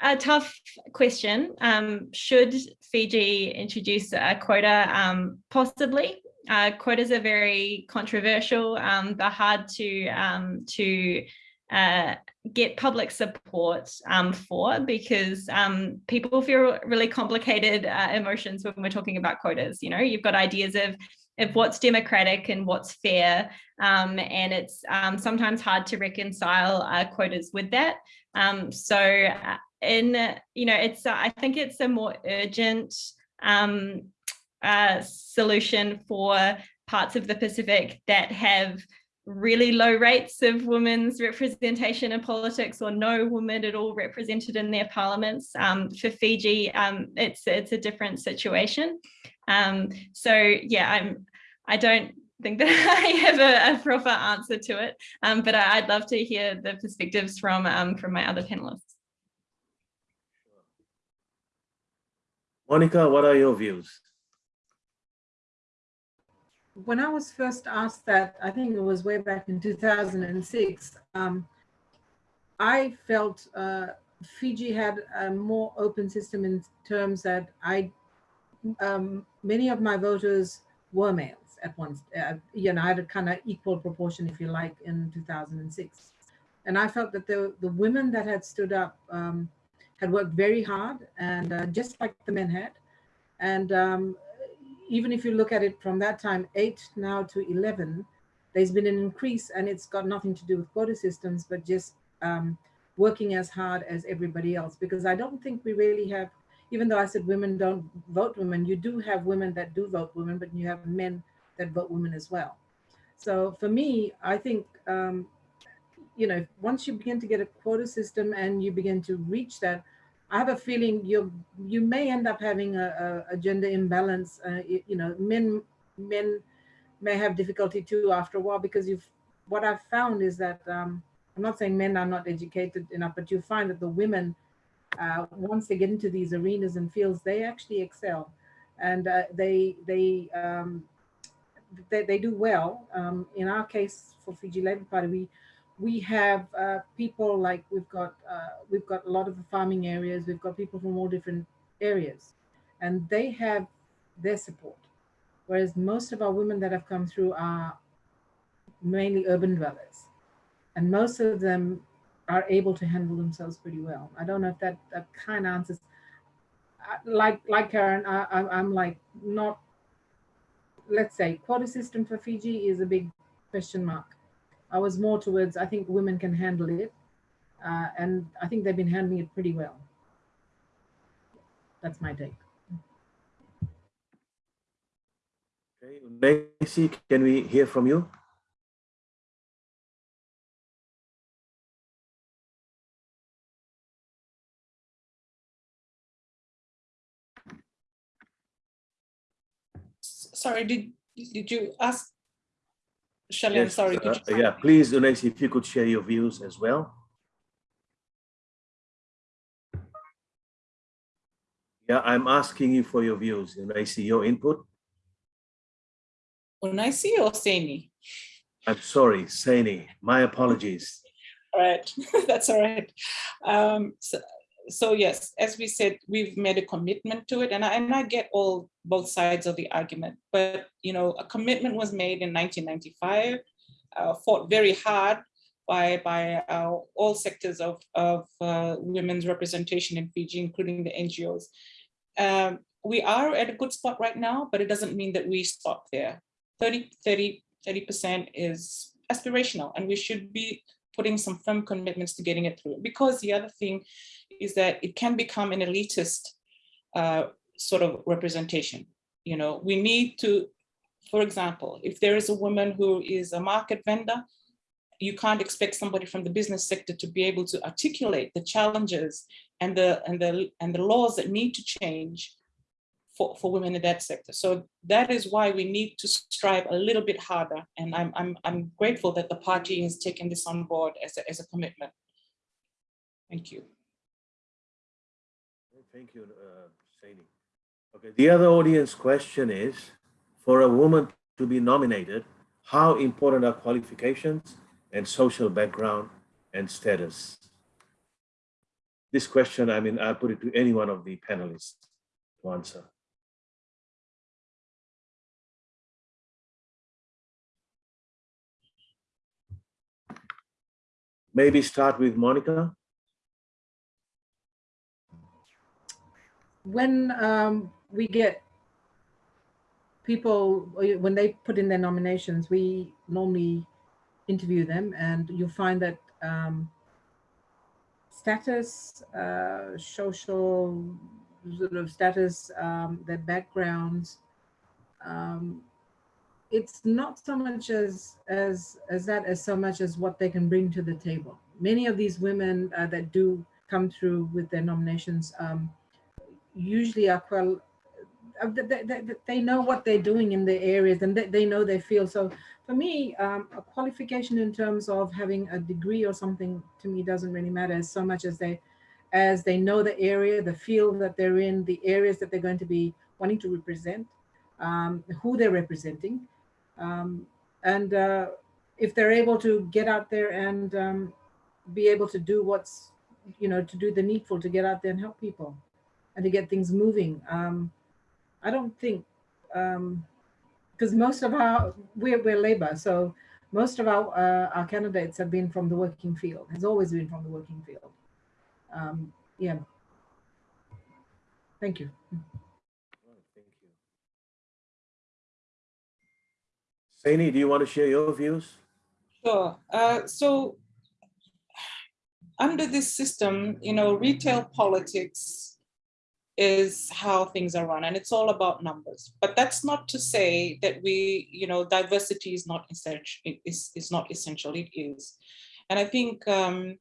a tough question. Um, should Fiji introduce a quota? Um, possibly. Uh, quotas are very controversial. They're hard to to uh, get public support um, for because um, people feel really complicated uh, emotions when we're talking about quotas. You know, you've got ideas of of what's democratic and what's fair, um, and it's um, sometimes hard to reconcile uh, quotas with that. Um, so, uh, in you know, it's I think it's a more urgent um, uh, solution for parts of the Pacific that have really low rates of women's representation in politics or no women at all represented in their parliaments. Um, for Fiji, um, it's it's a different situation. Um, so yeah, I'm I don't think that [laughs] I have a, a proper answer to it, um, but I, would love to hear the perspectives from um, from my other panelists. Monica, what are your views? When I was first asked that, I think it was way back in 2006, um, I felt uh, Fiji had a more open system in terms that I, um, many of my voters were males at once. Uh, you know, I had a kind of equal proportion, if you like, in 2006. And I felt that the, the women that had stood up um, had worked very hard and uh, just like the men had. And um, even if you look at it from that time, eight now to 11, there's been an increase and it's got nothing to do with quota systems, but just um, working as hard as everybody else. Because I don't think we really have, even though I said women don't vote women, you do have women that do vote women, but you have men that vote women as well. So for me, I think, um, you know, once you begin to get a quota system and you begin to reach that, I have a feeling you you may end up having a, a gender imbalance. Uh, you, you, know, men men may have difficulty too after a while because you've what I've found is that um, I'm not saying men are not educated enough, but you find that the women uh, once they get into these arenas and fields, they actually excel, and uh, they they, um, they they do well. Um, in our case, for Fiji Labour Party, we we have uh, people like we've got uh, we've got a lot of the farming areas. We've got people from all different areas, and they have their support. Whereas most of our women that have come through are mainly urban dwellers, and most of them are able to handle themselves pretty well. I don't know if that, that kind of answers. Like like Kerryn, I, I'm I'm like not. Let's say quota system for Fiji is a big question mark. I was more towards I think women can handle it, uh, and I think they've been handling it pretty well. That's my take. Okay, Nancy, can we hear from you? Sorry, did, did you ask? Shelley, I'm Yes, sorry. uh, Yeah, please, Nancy, if you could share your views as well. Yeah, I'm asking you for your views, and I see your input. Unaisi or Saini? I'm sorry, Saini, my apologies. All right, [laughs] that's all right. Um, so, so yes, as we said, we've made a commitment to it, and I, and I get all both sides of the argument. But you know, a commitment was made in 1995, uh, fought very hard by by uh, all sectors of of uh, women's representation in Fiji, including the NGOs. Um, we are at a good spot right now, but it doesn't mean that we stop there. 30, 30, 30% is aspirational, and we should be putting some firm commitments to getting it through. Because the other thing is that it can become an elitist uh, sort of representation. You know, we need to, for example, if there is a woman who is a market vendor, you can't expect somebody from the business sector to be able to articulate the challenges and the and the and the laws that need to change for, for women in that sector. So that is why we need to strive a little bit harder. And I'm, I'm, I'm grateful that the party has taken this on board as a, as a commitment. Thank you. Thank you, uh, Saini. Okay, the other audience question is, for a woman to be nominated, how important are qualifications and social background and status? This question, I mean, I put it to any one of the panelists to answer. Maybe start with Monica. When um, we get people, when they put in their nominations, we normally interview them and you'll find that um, status, uh, social sort of status, um, their backgrounds, um, it's not so much as, as, as that as so much as what they can bring to the table. Many of these women uh, that do come through with their nominations um, usually are uh, they, they, they know what they're doing in their areas and they, they know their field so for me um, a qualification in terms of having a degree or something to me doesn't really matter so much as they as they know the area the field that they're in the areas that they're going to be wanting to represent um, who they're representing. Um, and uh, if they're able to get out there and um, be able to do what's you know to do the needful to get out there and help people and to get things moving. Um, I don't think, because um, most of our, we're, we're labor, so most of our, uh, our candidates have been from the working field, has always been from the working field. Um, yeah. Thank you. Thank you. Saini, do you want to share your views? Sure. Uh, so under this system, you know, retail politics is how things are run and it's all about numbers. But that's not to say that we you know diversity is not essential is, is not essential it is. And i think um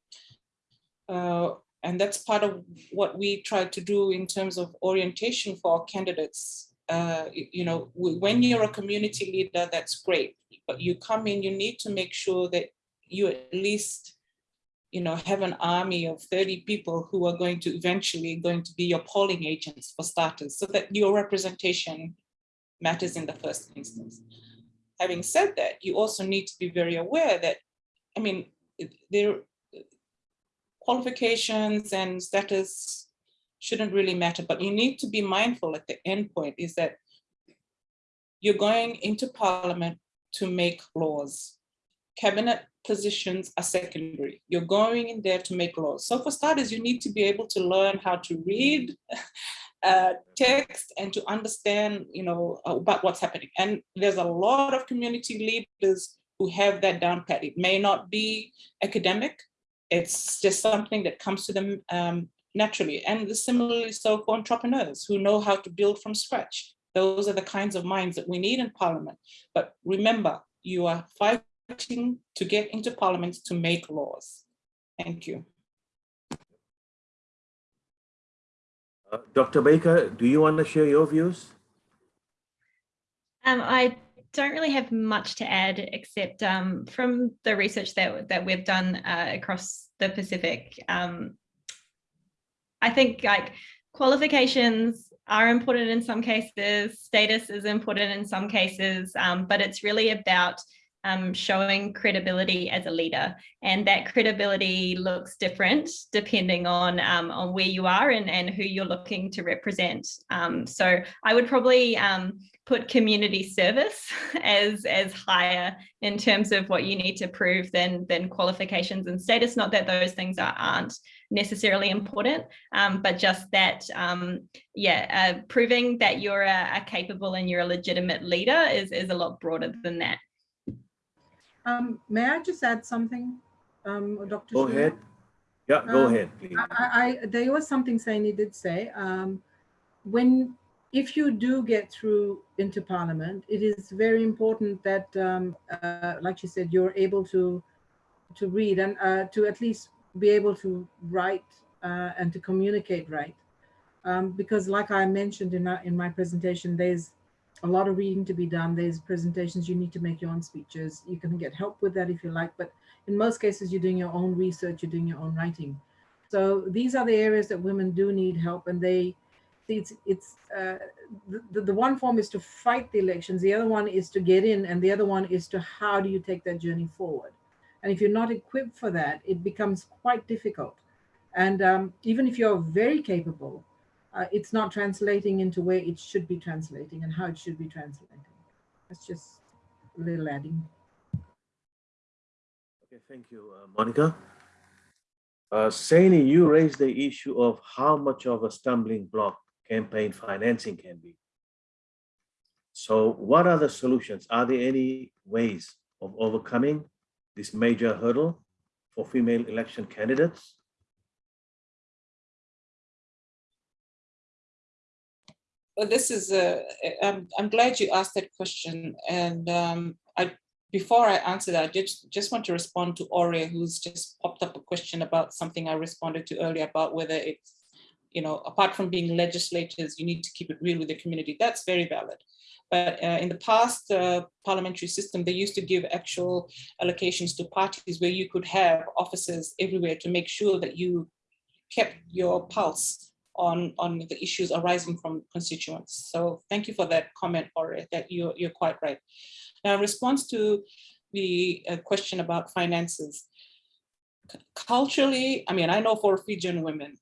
uh and that's part of what we try to do in terms of orientation for our candidates. Uh you know when you're a community leader that's great. But you come in you need to make sure that you at least you know, have an army of 30 people who are going to eventually going to be your polling agents for starters, so that your representation matters in the first instance. Having said that, you also need to be very aware that, I mean, their qualifications and status shouldn't really matter, but you need to be mindful at the end point is that you're going into parliament to make laws. Cabinet positions are secondary. You're going in there to make laws. So for starters, you need to be able to learn how to read [laughs] uh, text and to understand, you know, about what's happening. And there's a lot of community leaders who have that down pat. It may not be academic. It's just something that comes to them um, naturally. And the similarly so for entrepreneurs who know how to build from scratch. Those are the kinds of minds that we need in parliament. But remember, you are fighting to get into parliament to make laws. Thank you. Uh, Dr. Baker, do you want to share your views? Um, I don't really have much to add except um, from the research that, that we've done uh, across the Pacific. Um, I think like qualifications are important in some cases, status is important in some cases, um, but it's really about um, showing credibility as a leader. And that credibility looks different depending on, um, on where you are and, and who you're looking to represent. Um, so I would probably um, put community service [laughs] as, as higher in terms of what you need to prove than, than qualifications and status. Not that those things are, aren't necessarily important, um, but just that, um, yeah, uh, proving that you're a, a capable and you're a legitimate leader is, is a lot broader than that. Um, may I just add something, um, Dr. Go ahead. Yeah, go Um, ahead, please. I, I, there was something Saini did say, um, when, if you do get through into parliament, it is very important that, um, uh, like you said, you're able to, to read and, uh, to at least be able to write, uh, and to communicate right. Um, because like I mentioned in, my- in my presentation, there's a lot of reading to be done. There's presentations, you need to make your own speeches. You can get help with that if you like, but in most cases, you're doing your own research, you're doing your own writing. So these are the areas that women do need help and they, it's, it's uh, the, the one form is to fight the elections. The other one is to get in and the other one is to how do you take that journey forward? And if you're not equipped for that, it becomes quite difficult. And um, even if you're very capable, uh, it's not translating into where it should be translating and how it should be translating. That's just a little adding. Okay, thank you, uh, Monica. Uh, Saini, you raised the issue of how much of a stumbling block campaign financing can be. So what are the solutions? Are there any ways of overcoming this major hurdle for female election candidates? Well, this is a, I'm, I'm glad you asked that question. And um, I, before I answer that, I just, just want to respond to Aurea, who's just popped up a question about something I responded to earlier about whether it's, you know, apart from being legislators, you need to keep it real with the community. That's very valid. But uh, in the past uh, parliamentary system, they used to give actual allocations to parties where you could have officers everywhere to make sure that you kept your pulse on, on the issues arising from constituents. So thank you for that comment, Ore, that you're, you're quite right. Now, in response to the uh, question about finances, culturally, I mean, I know for Fijian women,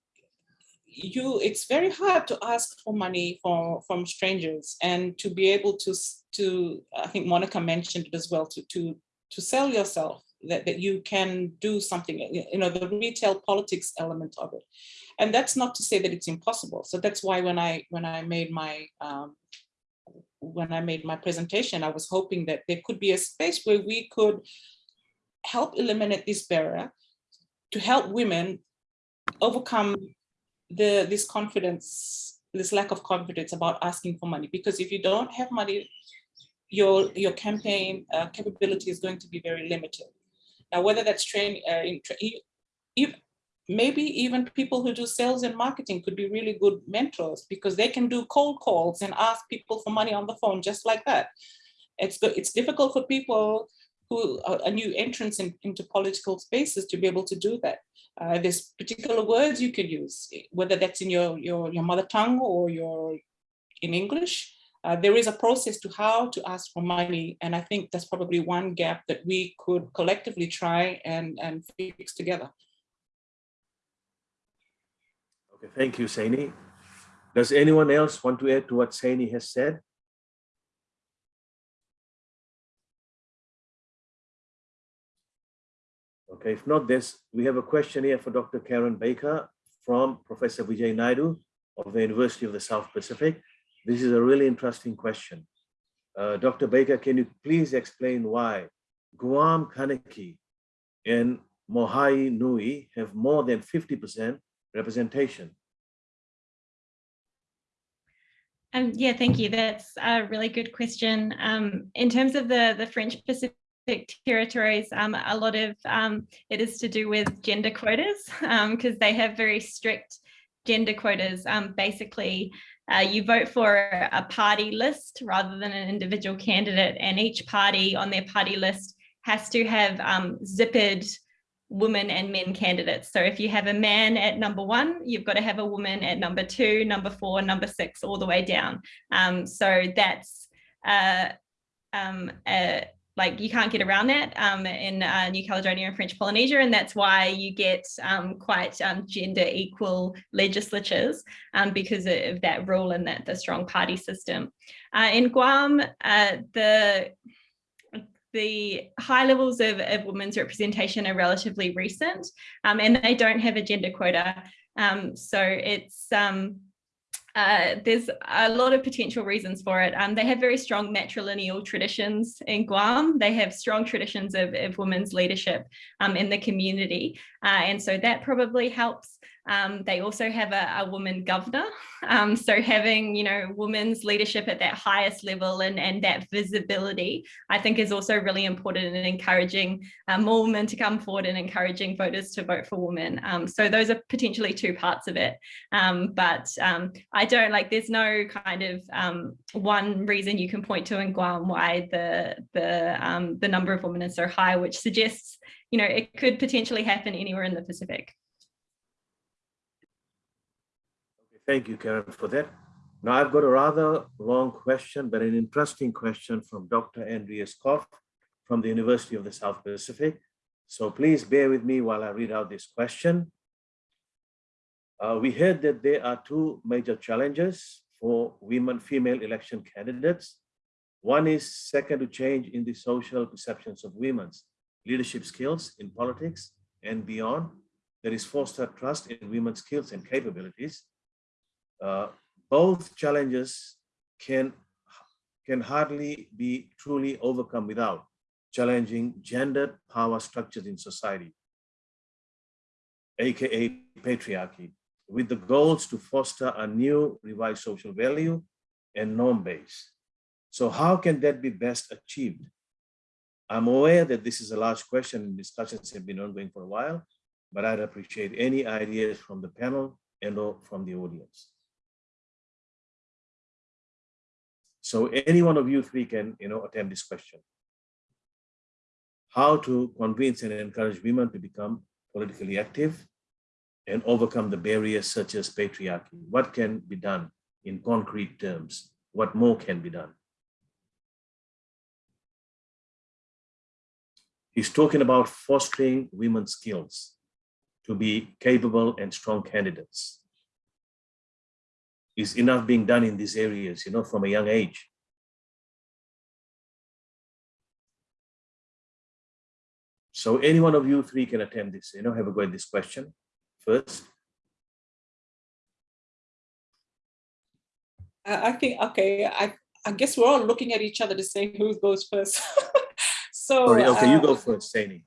you, it's very hard to ask for money for, from strangers and to be able to, to I think Monica mentioned it as well, to, to, to sell yourself, that, that you can do something, you know, the retail politics element of it. And that's not to say that it's impossible. So that's why when I when I made my um, when I made my presentation, I was hoping that there could be a space where we could help eliminate this barrier to help women overcome the this confidence, this lack of confidence about asking for money. Because if you don't have money, your your campaign uh, capability is going to be very limited. Now, whether that's training, uh, if, maybe even people who do sales and marketing could be really good mentors because they can do cold calls and ask people for money on the phone just like that. It's good. It's difficult for people who are, new entrants in, into political spaces to be able to do that. Uh, there's particular words you can use, whether that's in your, your, your mother tongue or your in English, uh, there is a process to how to ask for money. And I think that's probably one gap that we could collectively try and, and fix together. Okay, thank you, Saini. Does anyone else want to add to what Saini has said? Okay, if not this, we have a question here for Dr. Kerryn Baker from Professor Vijay Naidu of the University of the South Pacific. This is a really interesting question. Uh, Dr. Baker, can you please explain why Guam Kanaky and Maohi Nui have more than 50% representation? Um, yeah, thank you. That's a really good question. Um, in terms of the, the French Pacific territories, um, a lot of um, it is to do with gender quotas because they have very strict gender quotas. Um, basically, uh, you vote for a party list rather than an individual candidate and each party on their party list has to have um, zippered women and men candidates. So if you have a man at number one, you've got to have a woman at number two, number four, number six, all the way down. Um, so that's uh, um, uh, like you can't get around that um, in uh, New Caledonia and French Polynesia, and that's why you get um, quite um, gender equal legislatures um, because of that rule and that the strong party system. Uh, in Guam, uh, the the high levels of, of women's representation are relatively recent um, and they don't have a gender quota. Um, so it's uh, there's a lot of potential reasons for it. Um, they have very strong matrilineal traditions in Guam. They have strong traditions of, of women's leadership um, in the community. Uh, and so that probably helps. Um, they also have a, a woman governor. Um, so having, you know, women's leadership at that highest level and, and that visibility, I think is also really important in encouraging uh, more women to come forward and encouraging voters to vote for women. Um, so those are potentially two parts of it. Um, but um, I don't like, there's no kind of one reason you can point to in Guam why the, the, the number of women is so high, which suggests, you know, it could potentially happen anywhere in the Pacific. Thank you, Kerryn, for that. Now I've got a rather long question, but an interesting question from Dr. Andrea Scott from the University of the South Pacific. So please bear with me while I read out this question. Uh, we heard that there are two major challenges for women, female election candidates. One is second to change in the social perceptions of women's leadership skills in politics and beyond. There is foster trust in women's skills and capabilities uh, both challenges can, can hardly be truly overcome without challenging gendered power structures in society, aka patriarchy, with the goals to foster a new revised social value and norm base. So how can that be best achieved? I'm aware that this is a large question and discussions have been ongoing for a while, but I'd appreciate any ideas from the panel and or from the audience. So any one of you three can, you know, attempt this question. How to convince and encourage women to become politically active and overcome the barriers such as patriarchy. What can be done in concrete terms? What more can be done? He's talking about fostering women's skills to be capable and strong candidates is enough being done in these areas, you know, from a young age. So any one of you three can attempt this, you know, have a go at this question first. I think, okay, I, I guess we're all looking at each other to say who goes first. [laughs] so, Sorry, okay, you uh, go first, Saini.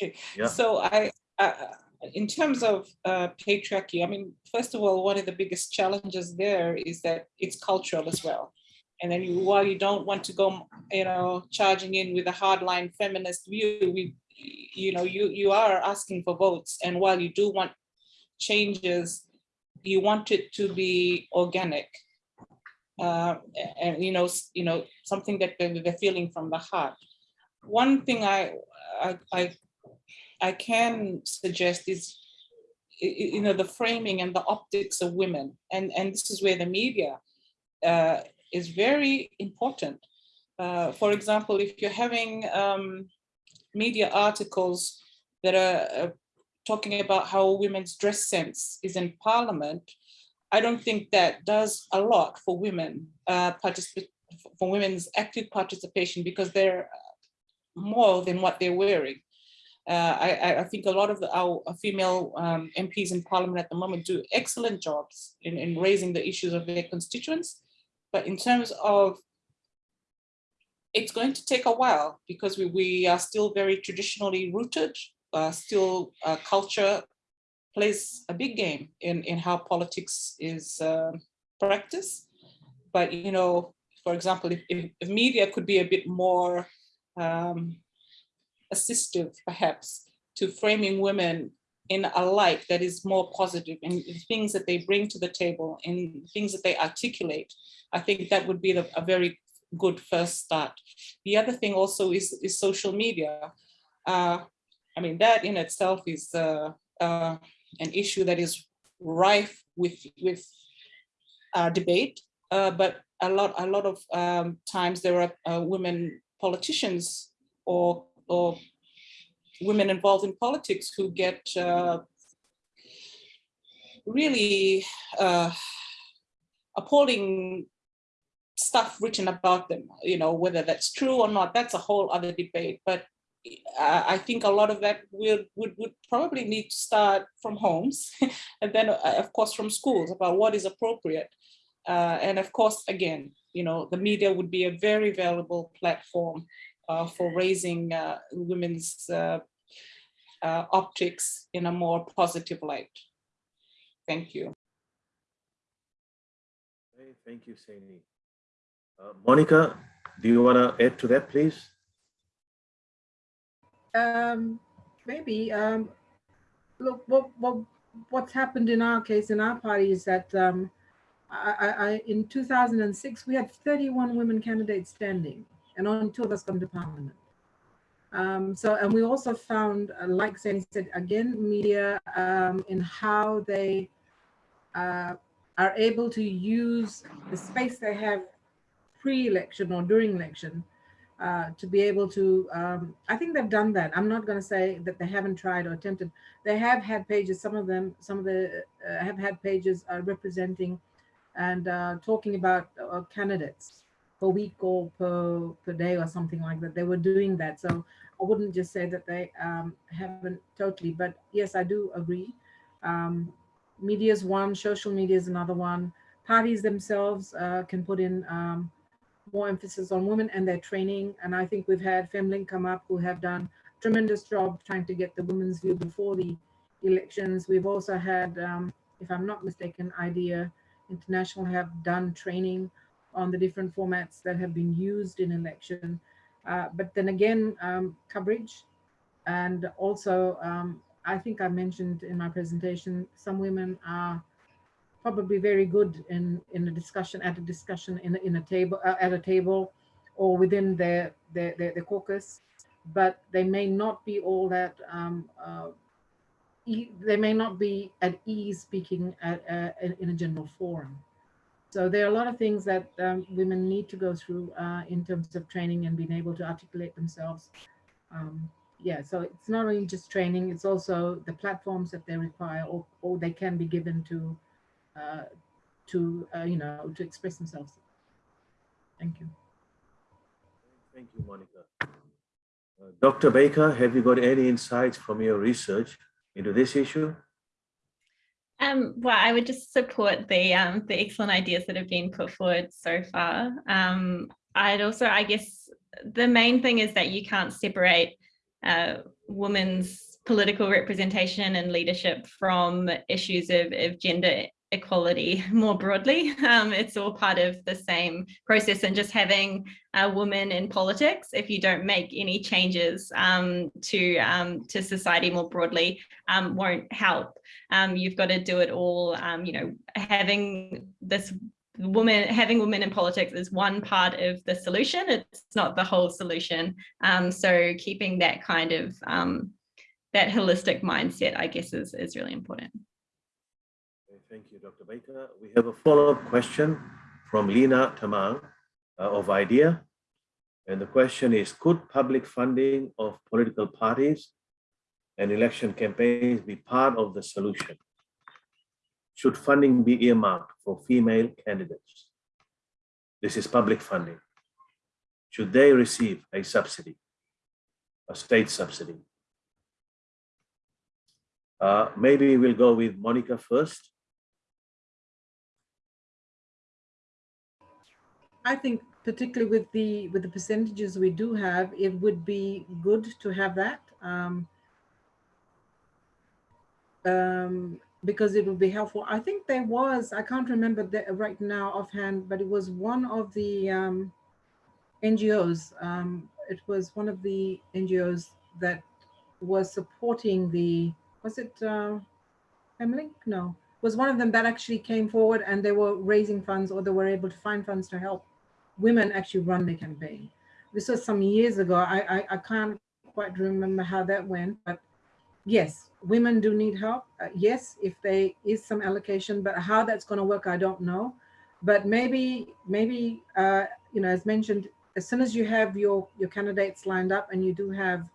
Okay, Yeah. so I, I, in terms of uh, patriarchy, I mean, first of all, one of the biggest challenges there is that it's cultural as well. And then you, while you don't want to go, you know, charging in with a hardline feminist view, we, you know, you you are asking for votes, and while you do want changes, you want it to be organic, uh, and you know, you know, something that they're, feeling from the heart. One thing I I, I I can suggest is, you know, the framing and the optics of women. And, and this is where the media uh, is very important. Uh, for example, if you're having um, media articles that are uh, talking about how women's dress sense is in parliament, I don't think that does a lot for women, uh, for women's active participation because they're more than what they're wearing. Uh, I, I- think a lot of the, our female um, MPs in parliament at the moment do excellent jobs in, in raising the issues of their constituents. But in terms of, it's going to take a while because we, we are still very traditionally rooted, uh, still uh, culture plays a big game in, in how politics is uh, practiced. But, you know, for example, if, if, if media could be a bit more um, assistive, perhaps, to framing women in a light that is more and the things that they bring to the table and things that they articulate, I think that would be the, a very good first start. The other thing also is, is social media. Uh, I mean, that in itself is uh, uh, an issue that is rife with, with uh, debate, uh, but a lot, a lot of um, times there are uh, women politicians or, or women involved in politics who get uh, really uh, appalling stuff written about them, you know, whether that's true or not, that's a whole other debate. But uh, I think a lot of that will, would, would probably need to start from homes [laughs] and then, uh, of course, from schools about what is appropriate. Uh, and of course, again, you know, the media would be a very valuable platform for raising uh, women's uh, uh, optics in a more positive light. Thank you. Okay, Thank you, Saini. Uh, Monica, do you want to add to that, please? Um, maybe, um, look, what, what, what's happened in our case, in our party is that, um, I, I, I, in 2006, we had 31 women candidates standing and only two of us come to parliament. Um, so, and we also found, uh, like Sandy said, again, media um, in how they uh, are able to use the space they have pre-election or during election uh, to be able to, um, I think they've done that. I'm not going to say that they haven't tried or attempted. They have had pages, some of them, some of the uh, have had pages uh, representing and uh, talking about candidates per week or per, per day or something like that. They were doing that. So I wouldn't just say that they um, haven't totally, but yes, I do agree. Um, media is one, social media is another one. Parties themselves uh, can put in um, more emphasis on women and their training. And I think we've had Femlink come up who have done tremendous job trying to get the women's view before the elections. We've also had, um, if I'm not mistaken, IDEA International have done training on the different formats that have been used in election. Uh, but then again, um, coverage. And also, um, I think I mentioned in my presentation, some women are probably very good in in a discussion at a discussion in in a table uh, at a table or within their their, their their caucus. But they may not be all that um, uh, e they may not be at ease speaking at uh, in, in a general forum so there are a lot of things that um, women need to go through uh, in terms of training and being able to articulate themselves um, yeah so it's not only just training it's also the platforms that they require or, or they can be given to uh, to uh, you know to express themselves. Thank you. Thank you, Monica. Uh, Dr. Baker, have you got any insights from your research into this issue? Um, well, I would just support the um, the excellent ideas that have been put forward so far. Um, I'd also, I guess, the main thing is that you can't separate uh, women's political representation and leadership from issues of, of gender equality [laughs] more broadly. Um, it's all part of the same process and just having a woman in politics, if you don't make any changes um, to, um, to society more broadly, um, won't help. Um, you've got to do it all, um, you know, having this woman having women in politics is one part of the solution it's not the whole solution so keeping that kind of that holistic mindset i guess is is really important Thank you, Dr. Baker. We have a follow-up question from Lena Tamang uh, of IDEA. And the question is, could public funding of political parties and election campaigns be part of the solution? Should funding be earmarked for female candidates? This is public funding. Should they receive a subsidy, a state subsidy? Uh, maybe we'll go with Monica first. I think particularly with the with the percentages we do have, it would be good to have that. Um, um, because it would be helpful. I think there was, I can't remember the, right now offhand, but it was one of the um, NGOs. Um, it was one of the NGOs that was supporting the, was it uh, Femlink? No, was one of them that actually came forward and they were raising funds or they were able to find funds to help women actually run the campaign. This was some years ago. I, I, I can't quite remember how that went, but yes, women do need help. Uh, yes, if there is some allocation, but how that's going to work, I don't know. But maybe, maybe uh, you know, as mentioned, as soon as you have your your candidates lined up and you do have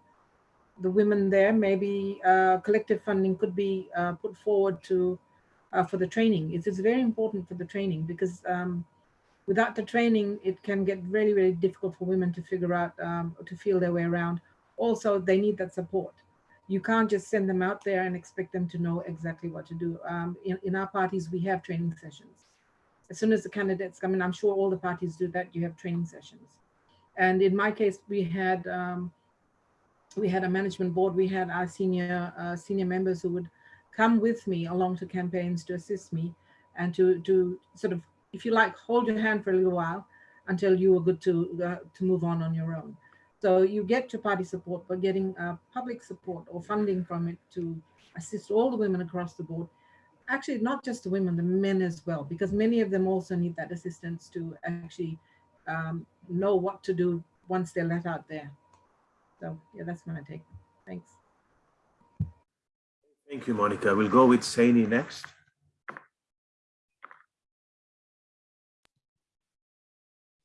the women there, maybe uh, collective funding could be uh, put forward to uh, for the training. It's, It is very important for the training because um, without the training, it can get really, really difficult for women to figure out, um, to feel their way around. Also, they need that support you can't just send them out there and expect them to know exactly what to do. Um, in, in our parties, we have training sessions. As soon as the candidates come in, I'm sure all the parties do that, you have training sessions. And in my case, we had um, we had a management board, we had our senior uh, senior members who would come with me along to campaigns to assist me and to, to sort of, if you like, hold your hand for a little while until you are good to, uh, to move on on your own. So you get to party support, but getting uh, public support or funding from it to assist all the women across the board. Actually, not just the women, the men as well, because many of them also need that assistance to actually um, know what to do once they're let out there. So yeah, that's my take. Thanks. Thank you, Monica. We'll go with Saini next.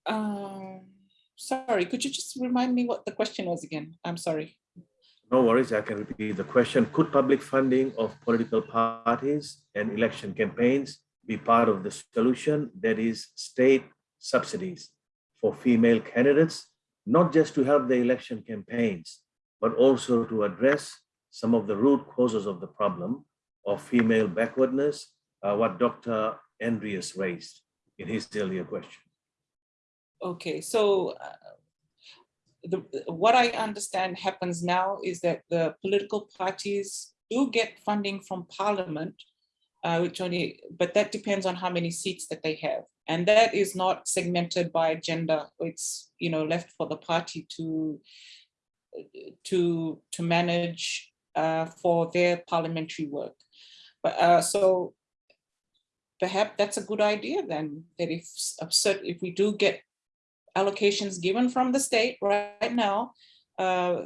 Um, sorry, could you just remind me what the question was again? I'm sorry. No worries, I can repeat the question. Could public funding of political parties and election campaigns be part of the solution? That is state subsidies for female candidates, not just to help the election campaigns, but also to address some of the root causes of the problem of female backwardness, uh, what Dr. Andreas raised in his earlier question. Okay, so uh, the, what I understand happens now is that the political parties do get funding from parliament, uh, which only, but that depends on how many seats that they have. And that is not segmented by gender. It's, you know, left for the party to, to, to manage uh, for their parliamentary work. But uh, so perhaps that's a good idea then, that if, if we do get allocations given from the state right now, uh,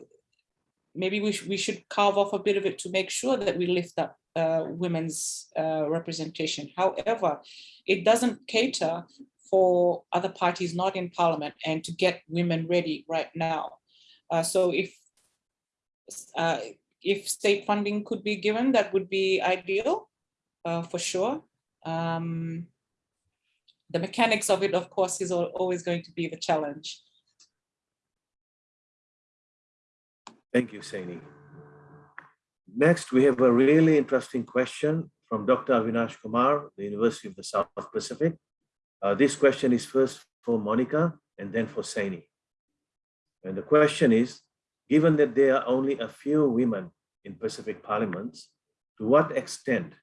maybe we, sh we should carve off a bit of it to make sure that we lift up uh, women's uh, representation. However, it doesn't cater for other parties not in parliament and to get women ready right now. Uh, so if uh, if state funding could be given, that would be ideal uh, for sure. Um, the mechanics of it, of course, is always going to be the challenge. Thank you, Saini. Next, we have a really interesting question from Dr. Avinash Kumar, the University of the South Pacific. Uh, this question is first for Monica and then for Saini. And the question is, given that there are only a few women in Pacific parliaments, to what extent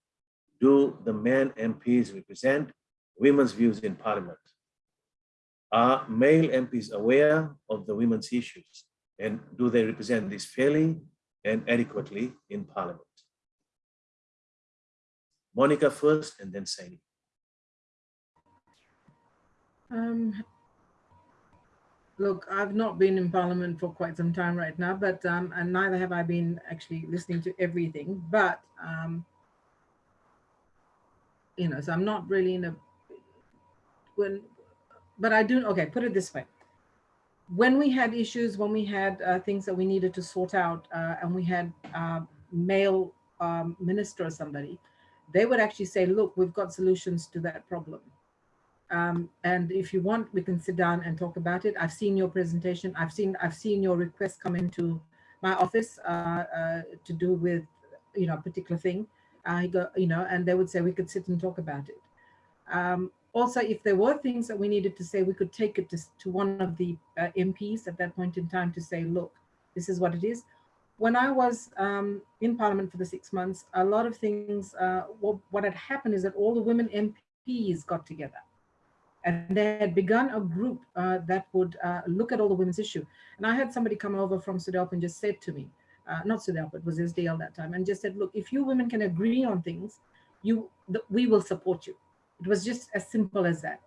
do the men MPs represent women's views in parliament. Are male MPs aware of the women's issues and do they represent this fairly and adequately in parliament? Monica first and then Saini. Um, look, I've not been in parliament for quite some time right now, but um, and neither have I been actually listening to everything, but um, you know, so I'm not really in a when, but I do, okay, put it this way. When we had issues, when we had uh, things that we needed to sort out uh, and we had uh, male um, minister or somebody, they would actually say, look, we've got solutions to that problem. Um, and if you want, we can sit down and talk about it. I've seen your presentation. I've seen I've seen your request come into my office uh, uh, to do with you know a particular thing. I go you know, and they would say we could sit and talk about it. Um, also, if there were things that we needed to say, we could take it to, to one of the uh, MPs at that point in time to say, look, this is what it is. When I was um, in Parliament for the six months, a lot of things, uh, what, what had happened is that all the women MPs got together and they had begun a group uh, that would uh, look at all the women's issue. And I had somebody come over from SODELPA and just said to me, uh, not SODELPA, it was SDL that time, and just said, look, if you women can agree on things, you we will support you. It was just as simple as that.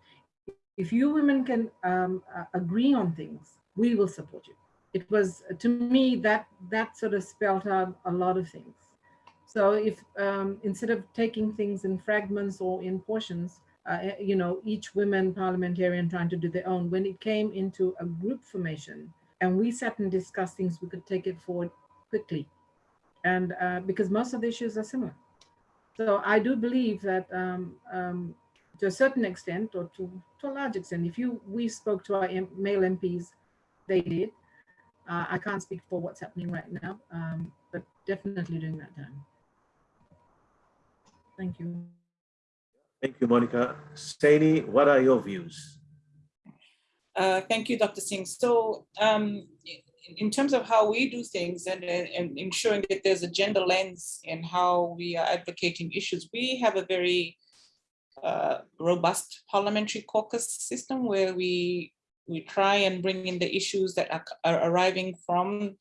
If you women can um, uh, agree on things, we will support you. It was, to me, that, that sort of spelled out a lot of things. So if um, instead of taking things in fragments or in portions, uh, you know, each women parliamentarian trying to do their own. When it came into a group formation and we sat and discussed things, we could take it forward quickly. And uh, because most of the issues are similar. So I do believe that um, um, to a certain extent or to, to a large extent, if you we spoke to our M male MPs, they did. Uh, I can't speak for what's happening right now, um, but definitely during that time. Thank you. Thank you, Monica. Saini, what are your views? Uh, thank you, Dr. Singh. So um, in terms of how we do things and, and ensuring that there's a gender lens in how we are advocating issues, we have a very uh, robust parliamentary caucus system where we we try and bring in the issues that are, are arriving from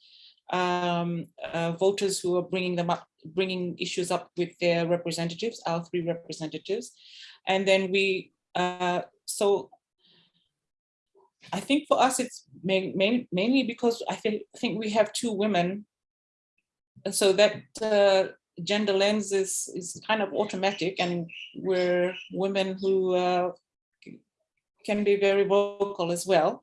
um, uh, voters who are bringing them up, bringing issues up with their representatives, our three representatives. And then we, uh, so I think for us, it's main, main, mainly because I think, think we have two women. And so that uh, gender lens is, is kind of automatic and we're women who uh, can be very vocal as well.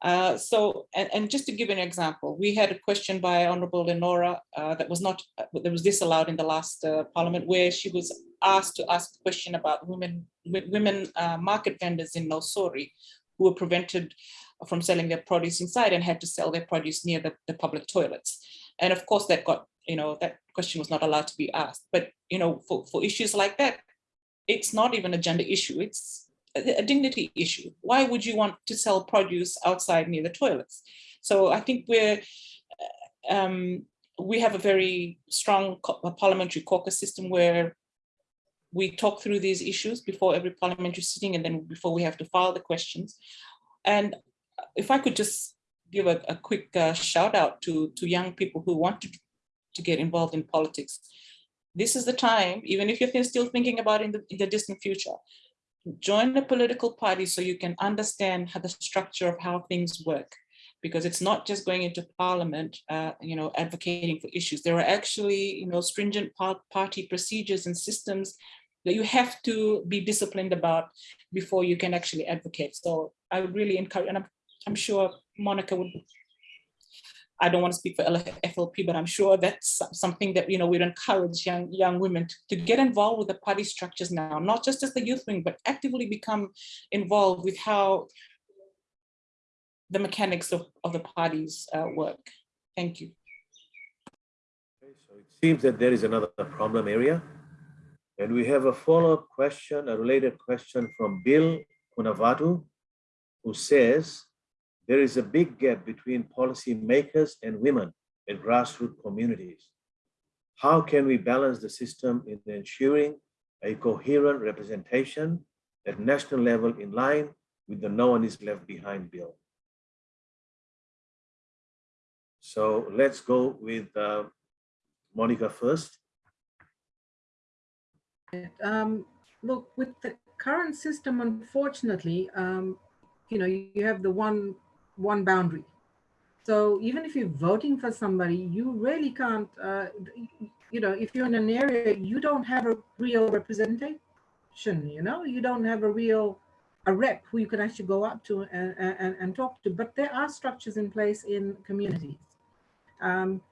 Uh, so, and, and, just to give an example, we had a question by Honorable Lenora uh, that was not, uh, that was disallowed in the last uh, parliament where she was asked to ask a question about women, women uh, market vendors in Nausori who were prevented from selling their produce inside and had to sell their produce near the, the public toilets. And of course that got, you know, that question was not allowed to be asked. But, you know, for, for issues like that, it's not even a gender issue. It's a dignity issue. Why would you want to sell produce outside near the toilets? So I think we're, um, we have a very strong parliamentary caucus system where we talk through these issues before every parliamentary sitting and then before we have to file the questions. And if I could just give a, a quick uh, shout out to, to young people who want to, to get involved in politics. This is the time, even if you're still thinking about in the, in the distant future, join a political party so you can understand how the structure of how things work. Because it's not just going into parliament uh, you know advocating for issues. There are actually you know stringent party procedures and systems that you have to be disciplined about before you can actually advocate. So i would really encourage and i'm, I'm sure monica would I don't want to speak for FLP, but I'm sure that's something that, you know, we'd encourage young, young women to, to get involved with the party structures now, not just as the youth wing, but actively become involved with how the mechanics of, of the parties uh, work. Thank you. Okay, so it seems that there is another problem area. And we have a follow-up question, a related question from Bill Kunavatu, who says, there is a big gap between policy makers and women in grassroots communities. How can we balance the system in ensuring a coherent representation at national level in line with the no one is left behind bill? So let's go with uh, Monica first. Um, look, with the current system, unfortunately, um, you know, you have the one one boundary. So even if you're voting for somebody, you really can't, uh, you know, if you're in an area, you don't have a real representation, you know, you don't have a real a rep who you can actually go up to and, and, and talk to, but there are structures in place in communities. Um,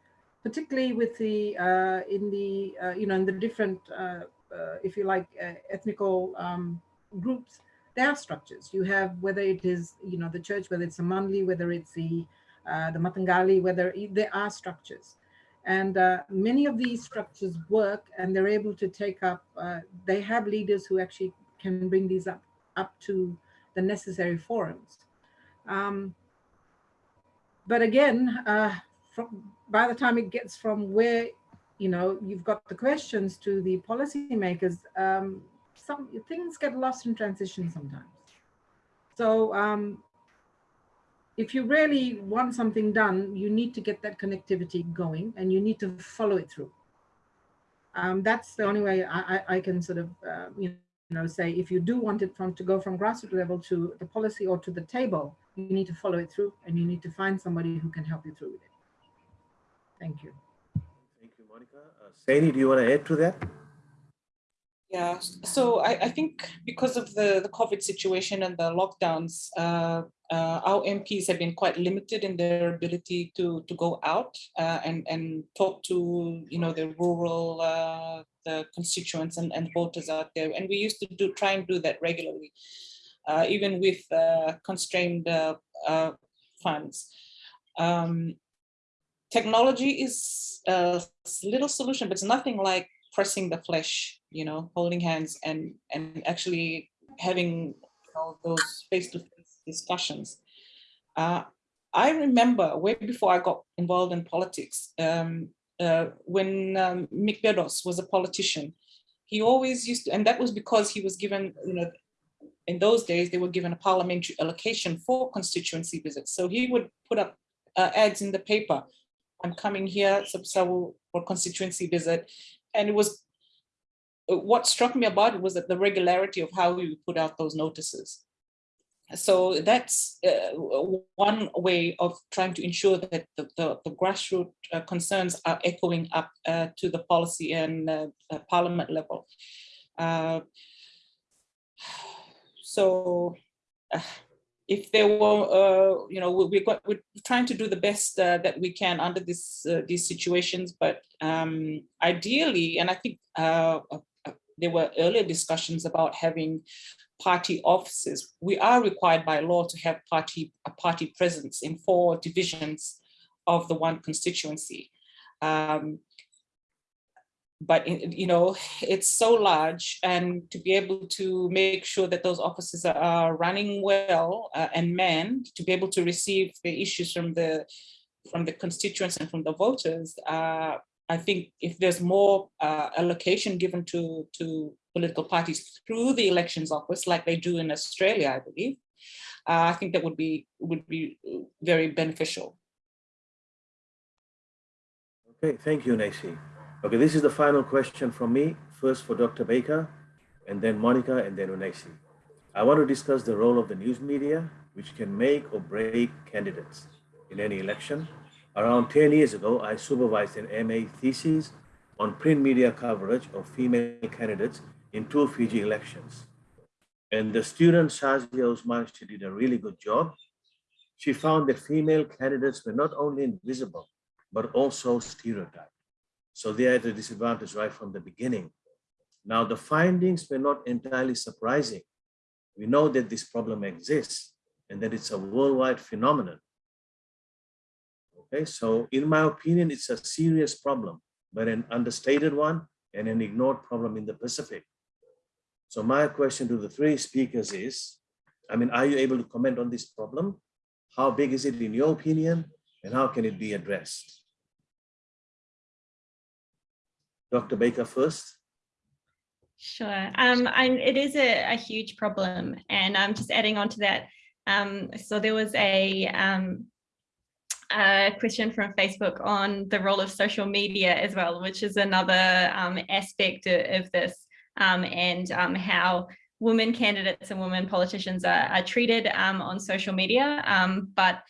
particularly with the, uh, in the, uh, you know, in the different, uh, uh, if you like, uh, ethnical um, groups, there are structures. You have, whether it is, you know, the church, whether it's a Mandli, whether it's the, uh, the Mataqali, whether there are structures. And uh, many of these structures work and they're able to take up, uh, they have leaders who actually can bring these up, up to the necessary forums. Um, but again, uh, from, by the time it gets from where, you know, you've got the questions to the policymakers, um, some things get lost in transition sometimes. So um, if you really want something done, you need to get that connectivity going and you need to follow it through. Um, that's the only way I, I, I can sort of, uh, you know, say if you do want it from to go from grassroots level to the policy or to the table, you need to follow it through and you need to find somebody who can help you through with it. Thank you. Thank you, Monica. Uh, Saini, do you want to add to that? Yeah, so I, I think because of the, the COVID situation and the lockdowns, uh, uh, our MPs have been quite limited in their ability to, to go out uh, and, and talk to, you know, the rural uh, the constituents and, and voters out there. And we used to do try and do that regularly, uh, even with uh, constrained funds. Um, technology is a little solution, but it's nothing like pressing the flesh, you know, holding hands and, and actually having you know, those face-to-face -face discussions. Uh, I remember way before I got involved in politics, um, uh, when um, Mick Beddoes was a politician, he always used to, and that was because he was given, you know, in those days, they were given a parliamentary allocation for constituency visits. So he would put up uh, ads in the paper. I'm coming here for constituency visit and it was uh, what struck me about it was that the regularity of how we put out those notices. So that's uh, one way of trying to ensure that the, the, the grassroots uh, concerns are echoing up uh, to the policy and uh, uh, parliament level. [sighs] so if there were, uh, you know, we're, we're trying to do the best uh, that we can under this uh, these situations, but um, ideally, and I think there were earlier discussions about having party offices. We are required by law to have party a party presence in four divisions of the one constituency. Um, but you know it's so large and to be able to make sure that those offices are running well uh, and manned to be able to receive the issues from the from the constituents and from the voters uh, I think if there's more uh, allocation given to to political parties through the elections office like they do in Australia I believe uh, I think that would be would be very beneficial. Okay, thank you, Nancy. Okay, this is the final question from me, first for Dr. Baker, and then Monica, and then Unesi. I want to discuss the role of the news media, which can make or break candidates in any election. Around 10 years ago, I supervised an MA thesis on print media coverage of female candidates in two Fiji elections. And the student Shazia Usman, she did a really good job. She found that female candidates were not only invisible, but also stereotyped. So they are at a disadvantage right from the beginning. Now, the findings were not entirely surprising. We know that this problem exists and that it's a worldwide phenomenon. Okay, so in my opinion, it's a serious problem, but an understated one and an ignored problem in the Pacific. So my question to the three speakers is, I mean, are you able to comment on this problem? How big is it in your opinion and how can it be addressed? Dr. Baker first. Sure. Um, I, it is a, a, huge problem. And I'm just adding on to that. Um, so there was a, um, a, question from Facebook on the role of social media as well, which is another um, aspect of, of this um, and um, how women candidates and women politicians are, are treated on social media. but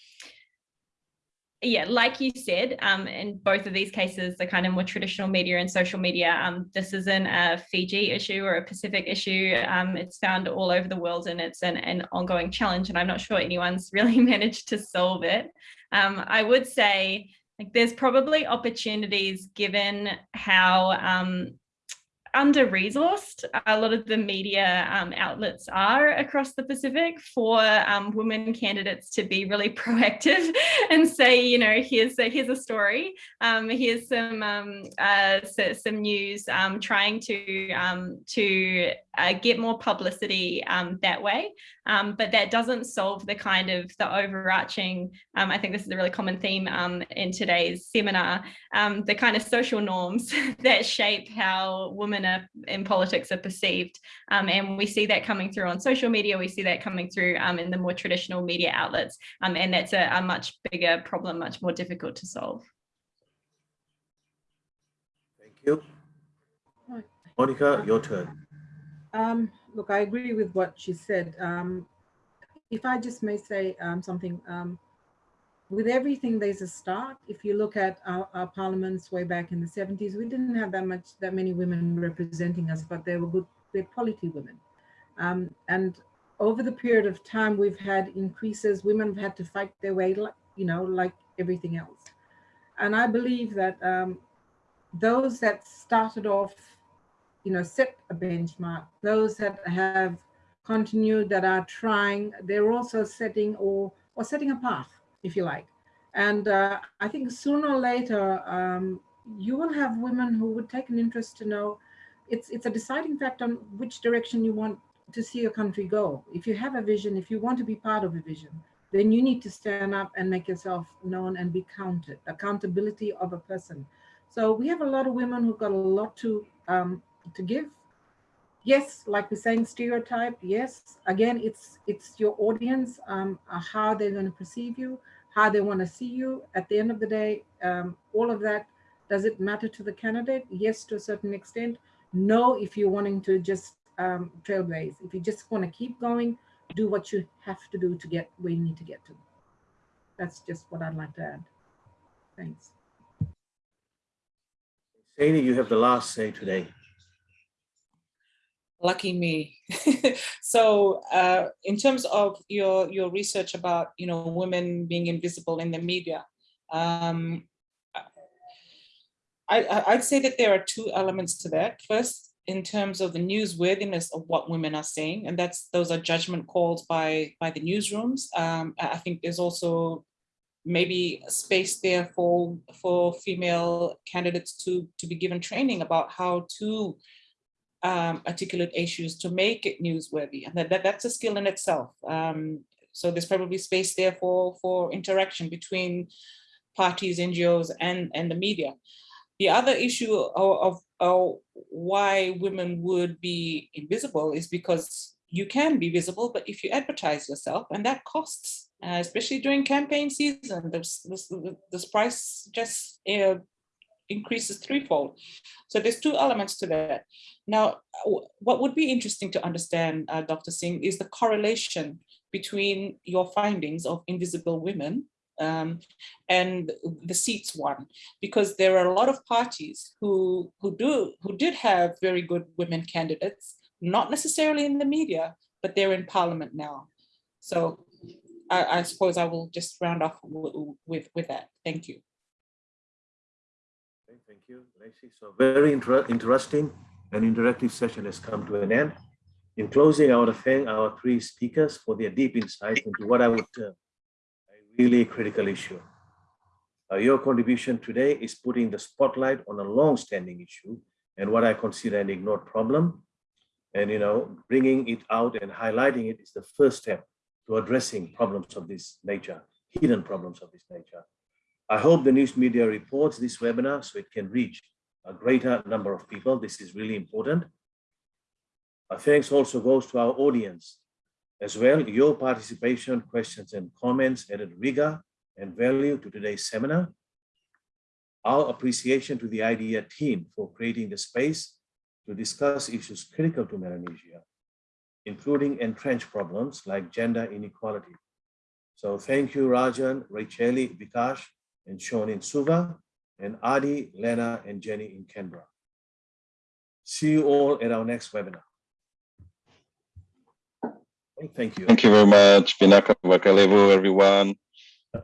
yeah, like you said, um, in both of these cases, the kind of more traditional media and social media, um, this isn't a Fiji issue or a Pacific issue. Um, it's found all over the world and it's an, an ongoing challenge and I'm not sure anyone's [laughs] really managed to solve it. Um, I would say like there's probably opportunities given how um, under resourced a lot of the media um, outlets are across the Pacific for um, women candidates to be really [laughs] proactive and say, you know, here's a, here's a story, um, here's some um, uh, so, some news, um, trying to um, to uh, get more publicity that way. But that doesn't solve the kind of the overarching. I think this is a really common theme in today's seminar. the kind of social norms [laughs] that shape how women are in politics are perceived. Um, and we see that coming through on social media. We see that coming through um, in the more traditional media outlets. Um, and that's a, a much bigger problem, much more difficult to solve. Thank you. Monica, your turn. Um, look, I agree with what she said. Um, if I just may say um, something, um, with everything, there's a start. If you look at our, our, parliaments way back in the 70s, we didn't have that much, that many women representing us, but they were good, they're quality women. Um, and over the period of time, we've had increases. Women have had to fight their way, like, you know, like everything else. And I believe that um, those that started off, you know, set a benchmark, those that have continued, that are trying, they're also setting or, or setting a path if you like. And uh, I think sooner or later, um, you will have women who would take an interest to know it's, it's a deciding factor on which direction you want to see your country go. If you have a vision, if you want to be part of a vision, then you need to stand up and make yourself known and be counted, accountability of a person. So we have a lot of women who've got a lot to um, to give. Yes, like we're saying, stereotype. Yes, again, it's it's your audience, um, how they're going to perceive you how they want to see you. At the end of the day, um, all of that, does it matter to the candidate? Yes, to a certain extent. No, if you're wanting to just um, trailblaze. If you just want to keep going, do what you have to do to get where you need to get to. That's just what I'd like to add. Thanks. Saini, you have the last say today lucky me. [laughs] so uh, in terms of your, your research about, you know, women being invisible in the media, um, I, I'd say that there are two elements to that. First, in terms of the newsworthiness of what women are saying, and that's those are judgment calls by, by the newsrooms. Um, I think there's also maybe space there for, for female candidates to, to be given training about how to um, articulate issues to make it newsworthy. And that, that, that's a skill in itself. Um, so there's probably space there for, for interaction between parties, NGOs, and, and the media. The other issue of, of, of why women would be invisible is because you can be visible, but if you advertise yourself, and that costs, uh, especially during campaign season, this, this, this price just uh, increases threefold. So there's two elements to that. Now, what would be interesting to understand, uh, Dr. Singh, is the correlation between your findings of invisible women um, and the seats won, because there are a lot of parties who who do who did have very good women candidates, not necessarily in the media, but they're in parliament now. So I, I suppose I will just round off with with that. Thank you. Okay, thank you, Lacey. So very inter interesting and interactive session has come to an end. In closing, I want to thank our three speakers for their deep insight into what I would term a really critical issue. Uh, your contribution today is putting the spotlight on a long-standing issue and what I consider an ignored problem. And, you know, bringing it out and highlighting it is the first step to addressing problems of this nature, hidden problems of this nature. I hope the news media reports this webinar so it can reach a greater number of people. This is really important. Our thanks also goes to our audience as well. Your participation, questions and comments added rigor and value to today's seminar. Our appreciation to the IDEA team for creating the space to discuss issues critical to Melanesia, including entrenched problems like gender inequality. So thank you, Rajan, Racheli, Vikash, and Sean in Suva, and Adi, Lena, and Jenny in Canberra. See you all at our next webinar. Thank you. Thank you very much, Vinaka Vakalevu, everyone. Bye.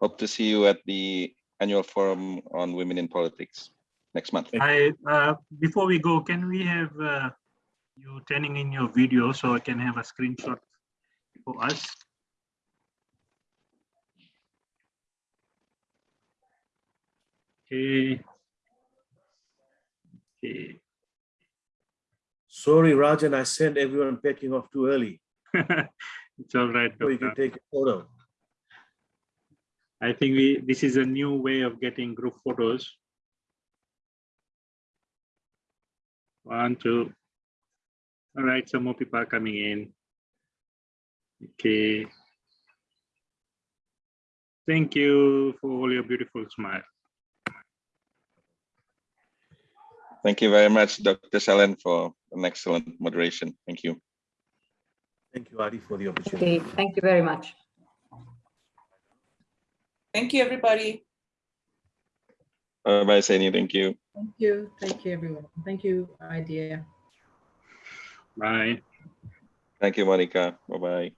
Hope to see you at the annual forum on women in politics next month. I, uh, before we go, can we have uh, you turning in your video so I can have a screenshot for us? Okay. Okay. Sorry, Rajan, I sent everyone packing off too early, [laughs] It's all right. so you can take a photo. I think we, this is a new way of getting group photos. One, two. All right, some more people are coming in. Okay. Thank you for all your beautiful smile. Thank you very much, Dr. Shalen, for an excellent moderation. Thank you. Thank you, Adi, for the opportunity. Okay, thank you very much. Thank you, everybody. Bye-bye, Seni. Thank you. Thank you. Thank you, everyone. Thank you, idea. Bye. Thank you, Monica. Bye-bye.